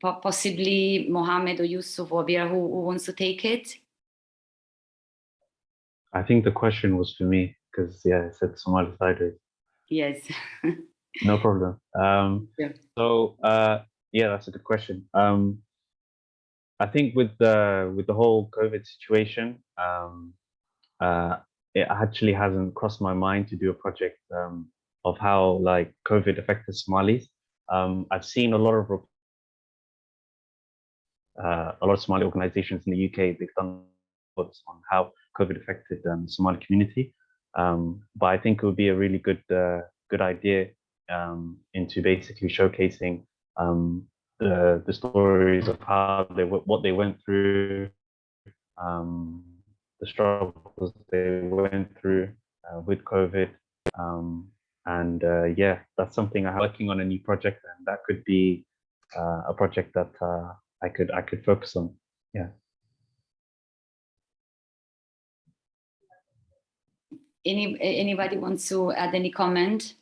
po possibly Mohammed or Yusuf or Abira, who, who, wants to take it? I think the question was for me because yeah, I said Somali sideways. Yes. no problem. Um, *laughs* yeah. So uh, yeah, that's a good question. Um, I think with the with the whole COVID situation, um, uh, it actually hasn't crossed my mind to do a project um, of how like COVID affected Somalis. Um, I've seen a lot of uh, a lot of Somali organizations in the UK. They've done reports on how COVID affected um, the Somali community. Um, but I think it would be a really good uh, good idea um, into basically showcasing um, the the stories of how they what they went through, um, the struggles they went through uh, with COVID, um, and uh, yeah, that's something I'm working on a new project, and that could be uh, a project that uh, I could I could focus on. Yeah. Any anybody wants to add any comment?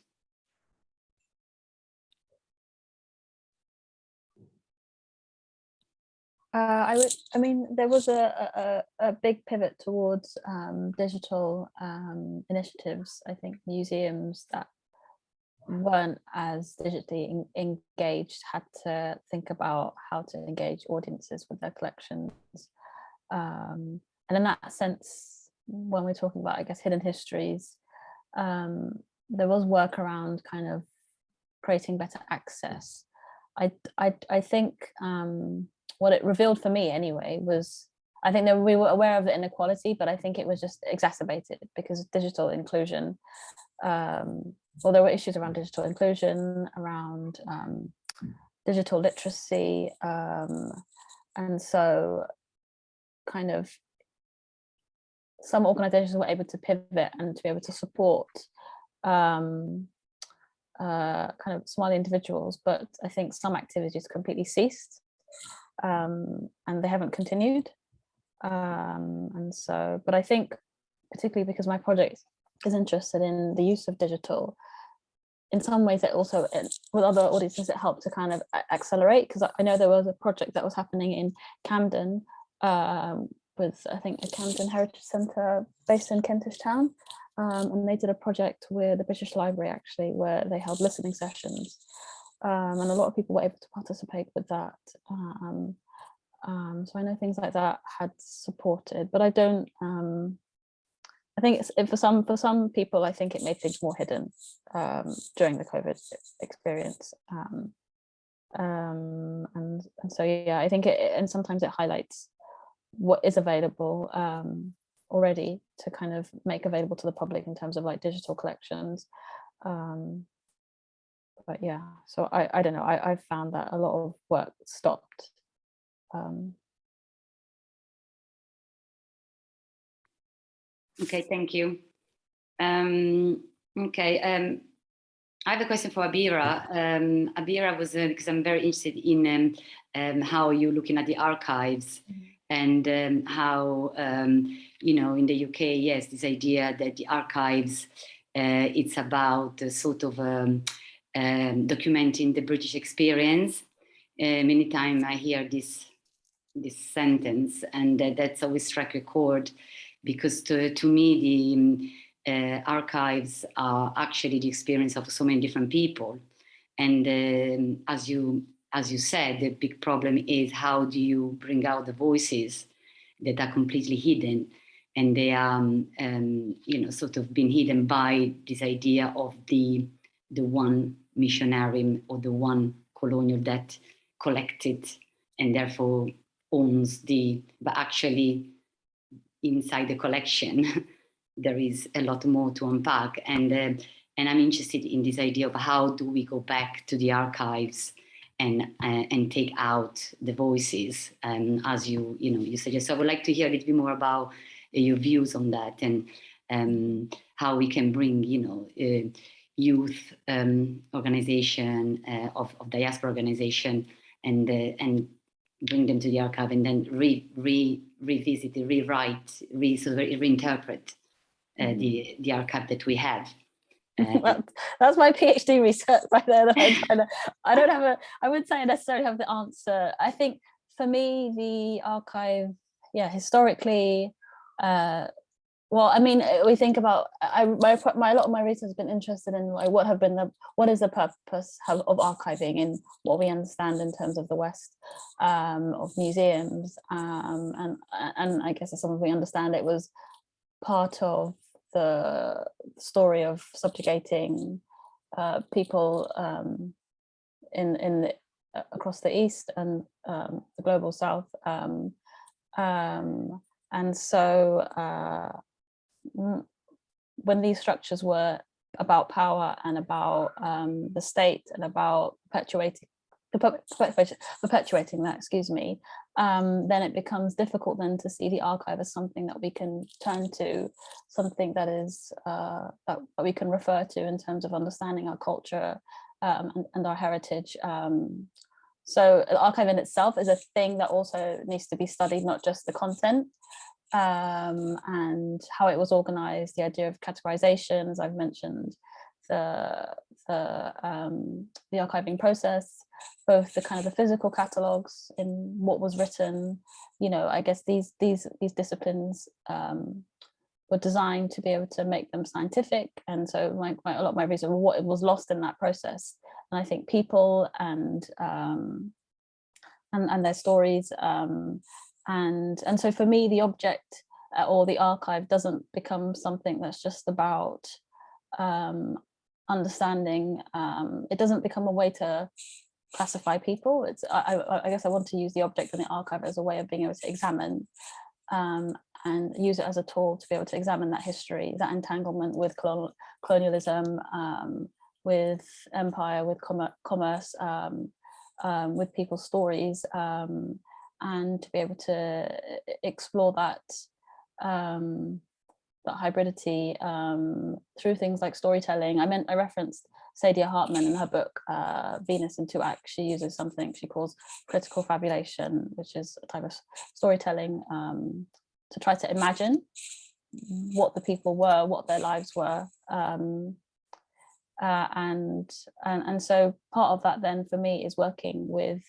Uh, I would, I mean, there was a, a, a big pivot towards um, digital um, initiatives. I think museums that weren't as digitally en- engaged had to think about how to engage audiences with their collections. Um, and in that sense, when we're talking about, I guess, hidden histories, um, there was work around kind of creating better access. I, I, I think um, what it revealed for me anyway was I think that we were aware of the inequality, but I think it was just exacerbated because digital inclusion, um, well, there were issues around digital inclusion, around um, digital literacy. Um, and so kind of some organizations were able to pivot and to be able to support um, uh, kind of Somali individuals, but I think some activities completely ceased um, and they haven't continued. Um, and so, but I think particularly because my project is interested in the use of digital, in some ways it also, it, with other audiences, it helped to kind of accelerate because I know there was a project that was happening in Camden um, with, I think, a Camden Heritage Centre based in Kentish Town. Um, and they did a project with the British Library actually, where they held listening sessions um, and a lot of people were able to participate with that. Um, um, so I know things like that had supported, but I don't. Um, I think it's for some for some people, I think it made things more hidden um, during the COVID experience. Um, and and so yeah, I think it and sometimes it highlights what is available already to kind of make available to the public in terms of like digital collections. Um, but yeah, so I, I don't know, I, I found that a lot of work stopped. Um, okay, thank you. Um, okay, um, I have a question for Abira. Um, Abira was, uh, because I'm very interested in um, um, how you're looking at the archives mm -hmm. and um, how, um, you know, in the UK, yes, this idea that the archives, uh, it's about sort of um, um, documenting the British experience. Uh, many times I hear this this sentence, and uh, that's always struck a chord because to, to me the uh, archives are actually the experience of so many different people. And um, as you as you said, the big problem is how do you bring out the voices that are completely hidden and they are, um, um, you know, sort of been hidden by this idea of the the one missionary or the one colonial that collected and therefore owns the, but actually inside the collection, *laughs* there is a lot more to unpack. And, uh, and I'm interested in this idea of how do we go back to the archives and, uh, and take out the voices um, as you, you know, you suggest. So I would like to hear a little bit more about uh, your views on that and um, how we can bring, you know, uh, youth um, organization, uh, of, of diaspora organization, and uh, and bring them to the archive, and then re, re revisit, rewrite, re, sort of reinterpret uh, mm-hmm. the the archive that we have. *laughs* Uh, well, that's my PhD research right there. I, *laughs* I don't have a. I wouldn't say I necessarily have the answer. I think for me, the archive, yeah, historically, uh, well i mean uh, we think about i my, my a lot of my research has been interested in like what have been the what is the purpose of, of archiving in what we understand in terms of the west um, of museums um, and and i guess as some of we understand it was part of the story of subjugating uh, people um, in in the, uh, across the east and um, the global south. Um, um, and so uh, when these structures were about power and about um, the state and about perpetuating perpetuating that, excuse me, um, then it becomes difficult then to see the archive as something that we can turn to, something that is uh, that, we can refer to in terms of understanding our culture um, and, and, our heritage. Um, so the archive in itself is a thing that also needs to be studied, not just the content um, and how it was organized, the idea of categorization, as I've mentioned, the, the, um, the archiving process, both the kind of the physical catalogs in what was written, you know, I guess these these these disciplines um, were designed to be able to make them scientific. And so like my, a lot of my research, what was lost in that process. And I think people and um, and, and their stories. Um, and, and so for me, the object uh, or the archive doesn't become something that's just about um, understanding. Um, it doesn't become a way to classify people. It's I, I, I, guess I want to use the object in the archive as a way of being able to examine um, and use it as a tool to be able to examine that history, that entanglement with colonial, colonialism, um, with empire, with com commerce, um, um, with people's stories, um, and to be able to explore that um, that hybridity through things like storytelling. I meant I referenced Saidiya Hartman in her book, uh, Venus in Two Acts, she uses something she calls critical fabulation, which is a type of storytelling um, to try to imagine what the people were, what their lives were. Um, uh, and, and, and so part of that then for me is working with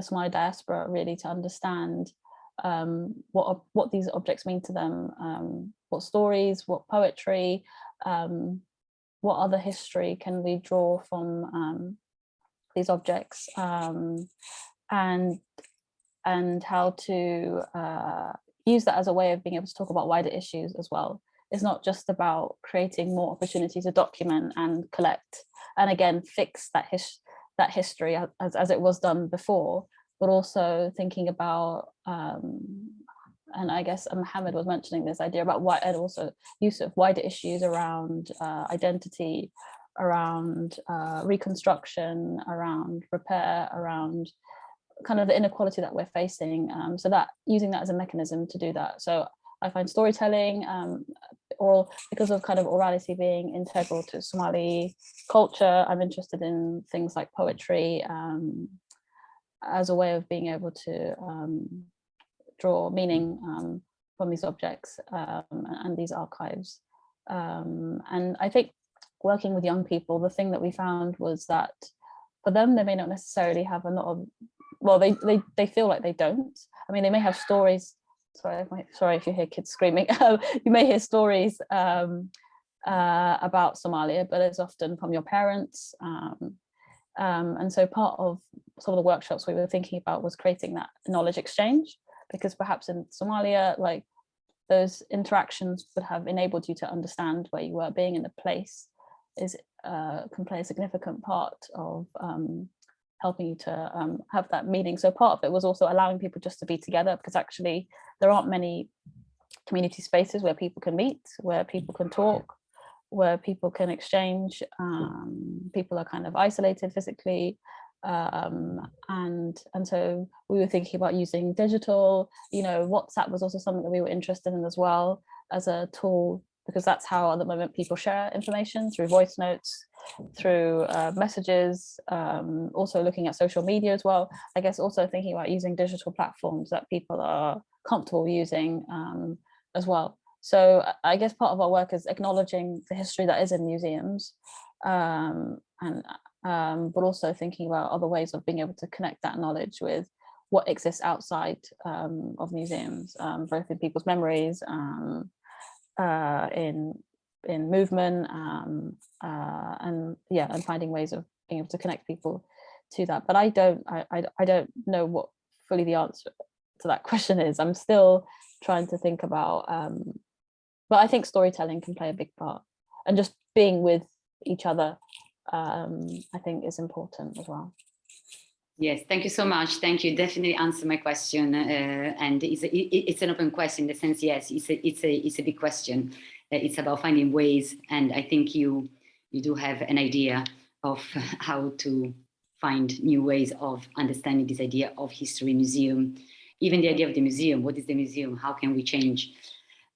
the Somali diaspora really to understand um, what, what these objects mean to them, um, what stories, what poetry, um, what other history can we draw from um, these objects um, and and how to uh, use that as a way of being able to talk about wider issues as well. It's not just about creating more opportunity to document and collect and again fix that his that history as, as it was done before, but also thinking about um, and I guess Mohammed was mentioning this idea about why and also use of wider issues around uh, identity, around uh, reconstruction, around repair, around kind of the inequality that we're facing. Um, so that using that as a mechanism to do that. So I find storytelling, um, oral, because of kind of orality being integral to Somali culture, I'm interested in things like poetry um, as a way of being able to um, draw meaning um, from these objects um, and these archives. Um, and I think working with young people, the thing that we found was that for them, they may not necessarily have a lot of, well, they, they, they feel like they don't. I mean, they may have stories, sorry, sorry if you hear kids screaming, *laughs* you may hear stories um, uh, about Somalia, but it's often from your parents. Um, um, and so part of some of the workshops we were thinking about was creating that knowledge exchange because perhaps in Somalia, like those interactions would have enabled you to understand where you were being in the place is uh, can play a significant part of um, helping you to um, have that meeting. So part of it was also allowing people just to be together because actually there aren't many community spaces where people can meet, where people can talk, where people can exchange. Um, people are kind of isolated physically um, and and so we were thinking about using digital you know whatsapp was also something that we were interested in as well as a tool because that's how at the moment people share information through voice notes through uh, messages um, also looking at social media as well. I guess also thinking about using digital platforms that people are comfortable using um, as well. So i guess part of our work is acknowledging the history that is in museums um, and um, but also thinking about other ways of being able to connect that knowledge with what exists outside um, of museums, um, both in people's memories, uh, in in movement, um, uh, and yeah, and finding ways of being able to connect people to that. But I don't, I, I, I don't know what fully the answer to that *laughs* question is. I'm still trying to think about um, but I think storytelling can play a big part and just being with each other, um, I think is important as well. Yes, thank you so much. Thank you. Definitely answer my question. Uh, and it's, a, it, it's an open question in the sense, yes, it's a, it's a, it's a big question. Uh, it's about finding ways. And I think you, you do have an idea of *laughs* how to find new ways of understanding this idea of history museum, even the idea of the museum. What is the museum? How can we change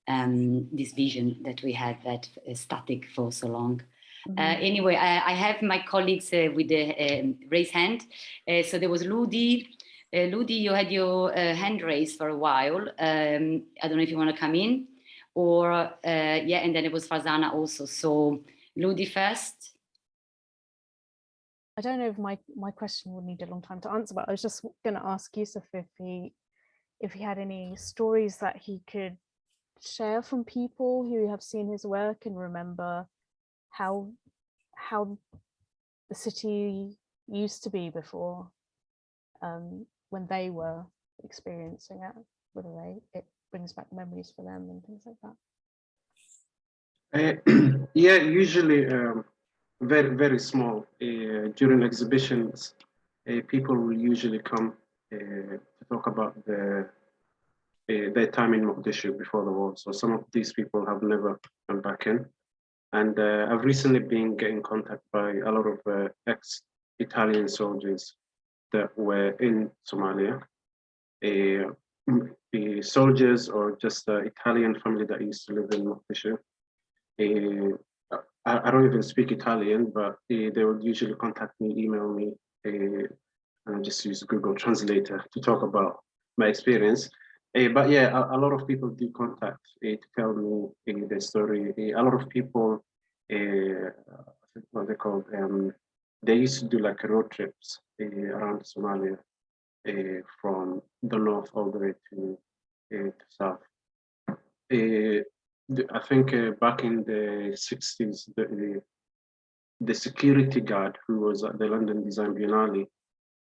um, this vision that we had that static for so long? Mm-hmm. Uh, anyway, I, I, have my colleagues uh, with the um, raise hand. Uh, so there was Ludi. Uh, Ludi, you had your uh, hand raised for a while. Um, I don't know if you want to come in or, uh, yeah, and then it was Farzana also. So Ludi first. I don't know if my, my question would need a long time to answer, but I was just going to ask Yusuf if he, if he had any stories that he could share from people who have seen his work and remember how how the city used to be before um, when they were experiencing it, whether they it brings back memories for them and things like that. Uh, *clears throat* yeah, usually um, very very small. Uh, during exhibitions, uh, people will usually come uh, to talk about the their time in Mogadishu before the war. So some of these people have never come back in. And uh, I've recently been getting contact by a lot of uh, ex-Italian soldiers that were in Somalia, uh, soldiers or just Italian family that used to live in Mogadishu. I, I, don't even speak Italian, but they would usually contact me, email me, and I just use Google Translator to talk about my experience. Uh, but yeah, a, a, lot of people do contact uh, to tell me uh, the story. a lot of people, what they call, um, they used to do like road trips around Somalia from the north all the way to, to south. I think back in the 60s, the, the, the security guard who was at the London Design Biennale,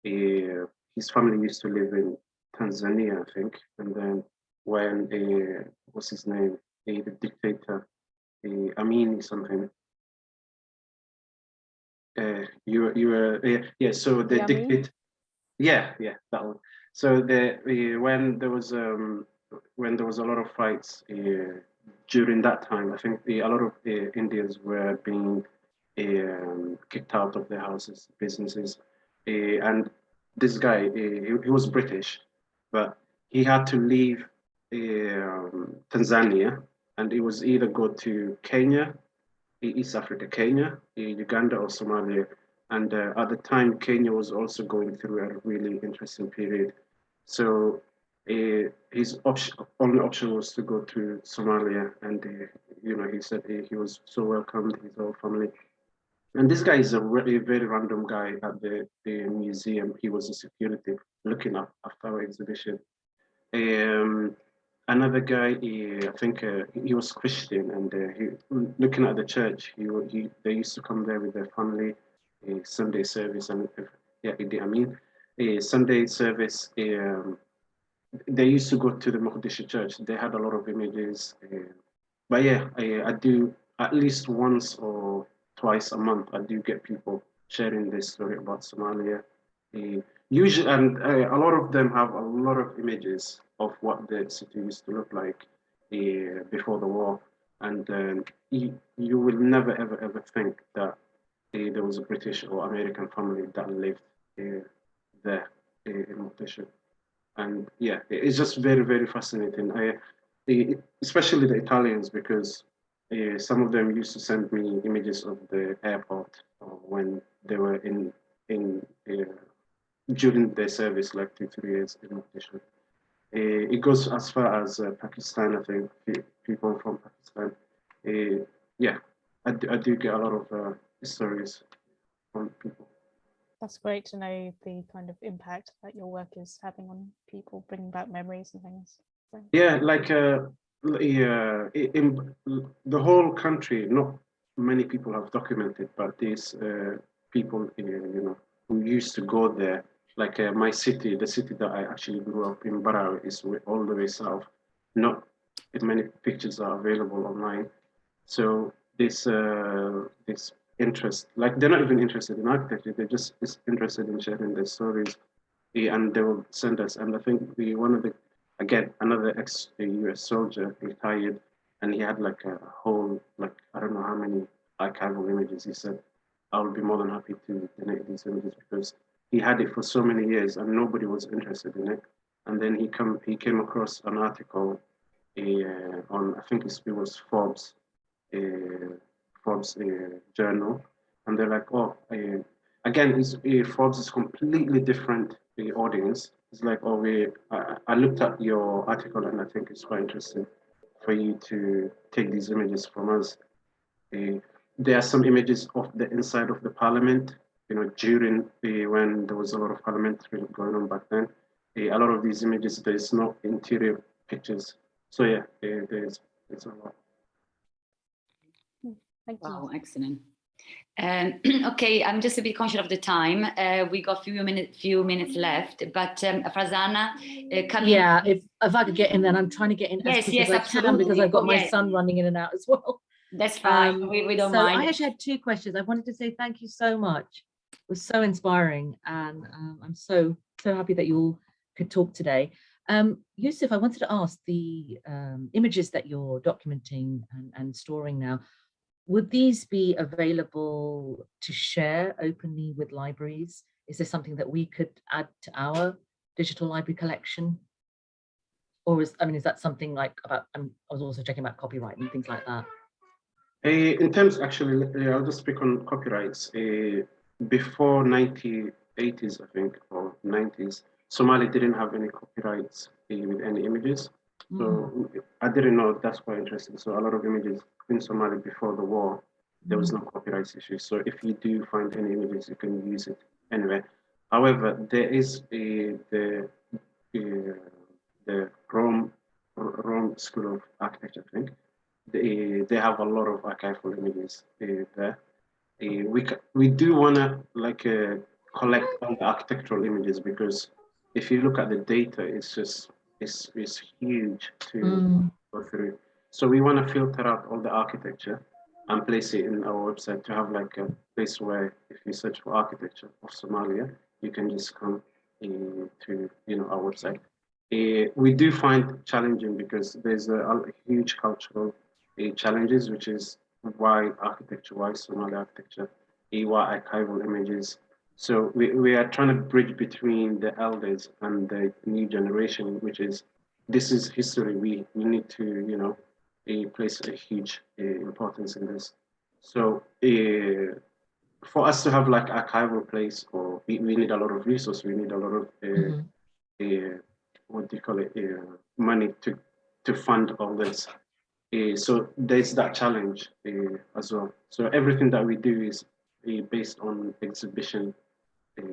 his family used to live in Tanzania, I think. And then when uh, what's his name, uh, the dictator, uh, Amin something. Uh, you you were uh, yeah. So the dictator, yeah, yeah, that one. So the uh, when there was um when there was a lot of fights uh, during that time, I think the, a lot of uh, Indians were being um, kicked out of their houses, businesses, uh, and this guy, uh, he, he was British, but he had to leave um, Tanzania and he was either go to Kenya, East Africa, Kenya, Uganda or Somalia. And uh, at the time, Kenya was also going through a really interesting period. So uh, his option, only option was to go to Somalia. And, uh, you know, he said he, he was so welcomed, his whole family. And this guy is a really very random guy at the, the museum. He was a security looking up after our exhibition. Um, another guy, he, I think uh, he was Christian, and uh, he looking at the church. He, he they used to come there with their family, Sunday service, and yeah, I mean, Sunday service. Um, they used to go to the Mogadishu church. They had a lot of images, uh, but yeah, I, I do at least once or twice a month. I do get people sharing this story about Somalia. Uh, usually, and uh, a lot of them have a lot of images of what the city used to look like uh, before the war. And um, you, you will never, ever, ever think that uh, there was a British or American family that lived uh, there in Mogadishu. And yeah, it's just very, very fascinating. I, especially the Italians, because uh, some of them used to send me images of the airport uh, when they were in in uh, during their service, like two three years in Mogadishu. it goes as far as Pakistan, I think. People from Pakistan. yeah, I do, I do get a lot of stories from people. That's great to know the kind of impact that your work is having on people, bringing back memories and things. So. Yeah, like uh, yeah, in the whole country, not many people have documented, but these uh, people, you know, who used to go there, like uh, my city, the city that I actually grew up in, Barawi, is all the way south. Not many pictures are available online. So this uh, this interest, like they're not even interested in architecture, they're just interested in sharing their stories, eh, and they will send us. And I think the one of the again another ex US soldier retired, and he had like a whole like I don't know how many archival images. He said, "I will be more than happy to donate these images because he had it for so many years and nobody was interested in it." And then he come he came across an article uh, on I think it was Forbes uh, Forbes uh, journal, and they're like, oh, again, Forbes is completely different audience. It's like, oh, we, I, I looked at your article and I think it's quite interesting for you to take these images from us. Uh, there are some images of the inside of the parliament, you know, during the, when there was a lot of parliamentary going on back then. Uh, a lot of these images, there's no interior pictures. So yeah, uh, there's, there's a lot. Thank you. Wow, excellent. Um, *clears throat* okay, I'm just a bit conscious of the time. Uh, we got few minutes, few minutes left, but um, Farzana, uh, coming. Yeah, if, if I could get in, then I'm trying to get in Yes, as yes, as I can because. I've got my Yes. son running in and out as well. That's fine. Um, we, we don't so I actually had two questions. I wanted to say thank you so much. It was so inspiring and um, I'm so, so happy that you all could talk today. Um, Yusuf, I wanted to ask the um, images that you're documenting and, and storing now, would these be available to share openly with libraries? Is this something that we could add to our digital library collection? Or is, I mean, is that something like about, um, I was also checking about copyright and things like that. Uh, in terms, actually, uh, I'll just speak on copyrights. Uh, before 1980s, I think, or 90s, Somali didn't have any copyrights with any images. Mm. So I didn't know that's quite interesting. So a lot of images in Somalia before the war, there was no copyright issue. So if you do find any images, you can use it anywhere. However, there is a, the uh, the Rome Rome School of Architecture, I think. They they have a lot of archival images uh, there. Uh, we we do wanna like uh, collect all the architectural images because if you look at the data, it's just it's it's huge to Mm. go through. So we want to filter out all the architecture and place it in our website to have like a place where if you search for architecture of Somalia, you can just come uh, to you know our website. Uh, we do find challenging because there's a, a huge cultural uh, challenges, which is why architecture, why Somali architecture, uh, why archival images. So we, we are trying to bridge between the elders and the new generation, which is this is history. We we need to you know uh, place a huge uh, importance in this. So uh, for us to have like archival place, or we, we need a lot of resources. We need a lot of uh, Mhm. uh, what do you call it? Uh, money to to fund all this. So there's that challenge uh, as well. So everything that we do is based on exhibition. Uh,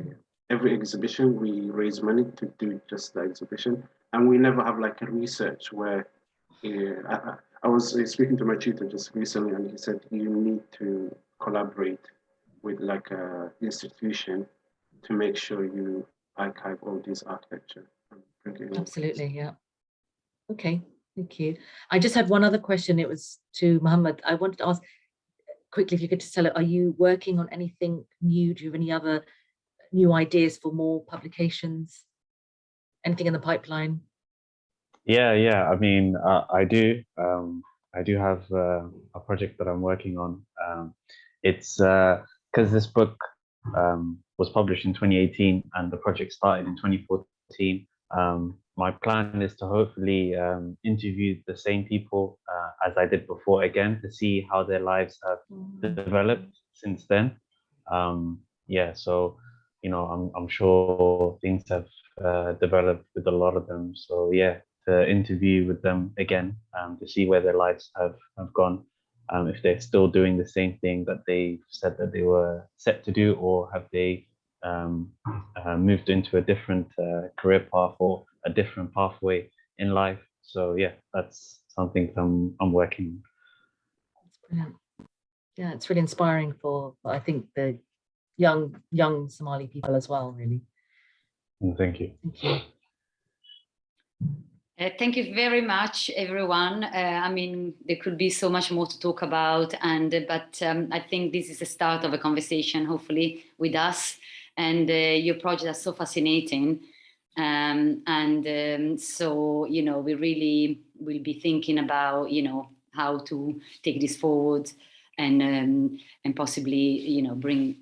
every exhibition we raise money to do just the exhibition, and we never have like a research where. Uh, I, I- was speaking to my tutor just recently, and he said you need to collaborate with like a institution to make sure you archive all this architecture. Absolutely, yeah. Okay, thank you. I just had one other question. It was to Mohammed. I wanted to ask quickly if you could just tell it, are you working on anything new? Do you have any other new ideas for more publications? Anything in the pipeline? Yeah, yeah. I mean, uh, I do. Um, I do have uh, a project that I'm working on. Um, it's because this book um, was published in 2018 and the project started in 2014. Um, my plan is to hopefully um, interview the same people uh, as I did before again to see how their lives have developed since then. Um, yeah, so you know, I'm I'm sure things have uh, developed with a lot of them. So yeah, to interview with them again um, to see where their lives have have gone, um, if they're still doing the same thing that they said that they were set to do, or have they um, uh, moved into a different uh, career path or a different pathway in life. So yeah, that's something I'm I'm working. That's brilliant. Yeah, it's really inspiring for, I think, the young, young Somali people as well, really. Thank you. Thank you. Uh, thank you very much, everyone. Uh, I mean, there could be so much more to talk about, and uh, but um, I think this is the start of a conversation, hopefully, with us. And uh, your projects are so fascinating, um, and um, so you know, we really will be thinking about you know how to take this forward, and um, and possibly you know bring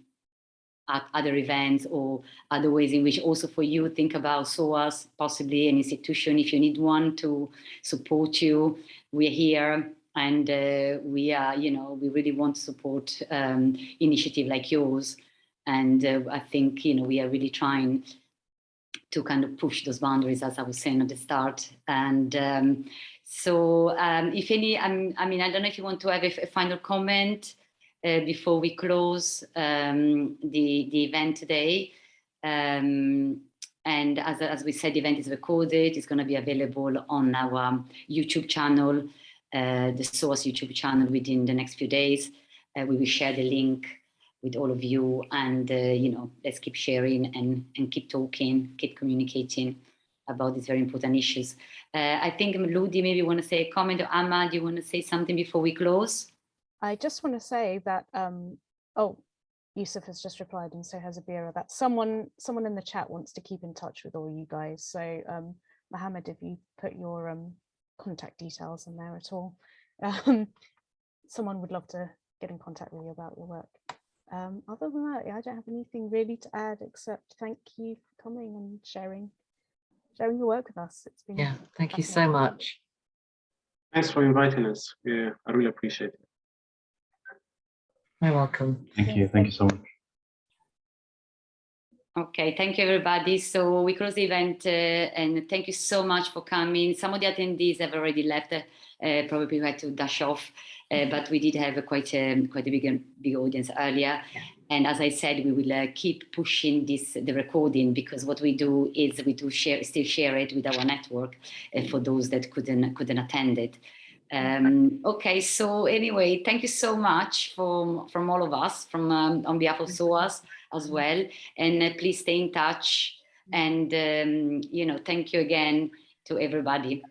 at other events or other ways in which also for you think about SOAS, possibly an institution if you need one to support you. We're here and uh, we are, you know, we really want to support um, initiative like yours. And uh, I think, you know, we are really trying to kind of push those boundaries, as I was saying at the start. And um, so um, if any, I mean, I don't know if you want to have a, a final comment uh, before we close um, the, the event today. Um, and as, as we said, the event is recorded. It's going to be available on our YouTube channel, uh, the SOAS YouTube channel within the next few days. Uh, we will share the link with all of you and, uh, you know, let's keep sharing and, and keep talking, keep communicating about these very important issues. Uh, I think Ludi, maybe want to say a comment or Amma, do you want to say something before we close? I just want to say that, um, oh, Yusuf has just replied and so has Abira that someone someone in the chat wants to keep in touch with all you guys. So um, Mohammed, if you put your um, contact details in there at all, *laughs* um, someone would love to get in contact with you about your work. Um, other than that, I don't have anything really to add except thank you for coming and sharing sharing your work with us. It's been Yeah, thank you so much. Thanks for inviting us. Yeah, I really appreciate it. You're welcome. Thank you. Thank you so much. Okay, thank you everybody. So we close the event uh, and thank you so much for coming. Some of the attendees have already left, uh, probably had to dash off, uh, but we did have a quite a, quite a big, big audience earlier. Yeah. And as I said, we will uh, keep pushing this, the recording, because what we do is we do share, still share it with our network uh, for those that couldn't, couldn't attend it. Um, okay, so anyway, thank you so much from, from all of us, from um, on behalf of SOAS as well. And uh, please stay in touch. And, um, you know, thank you again to everybody.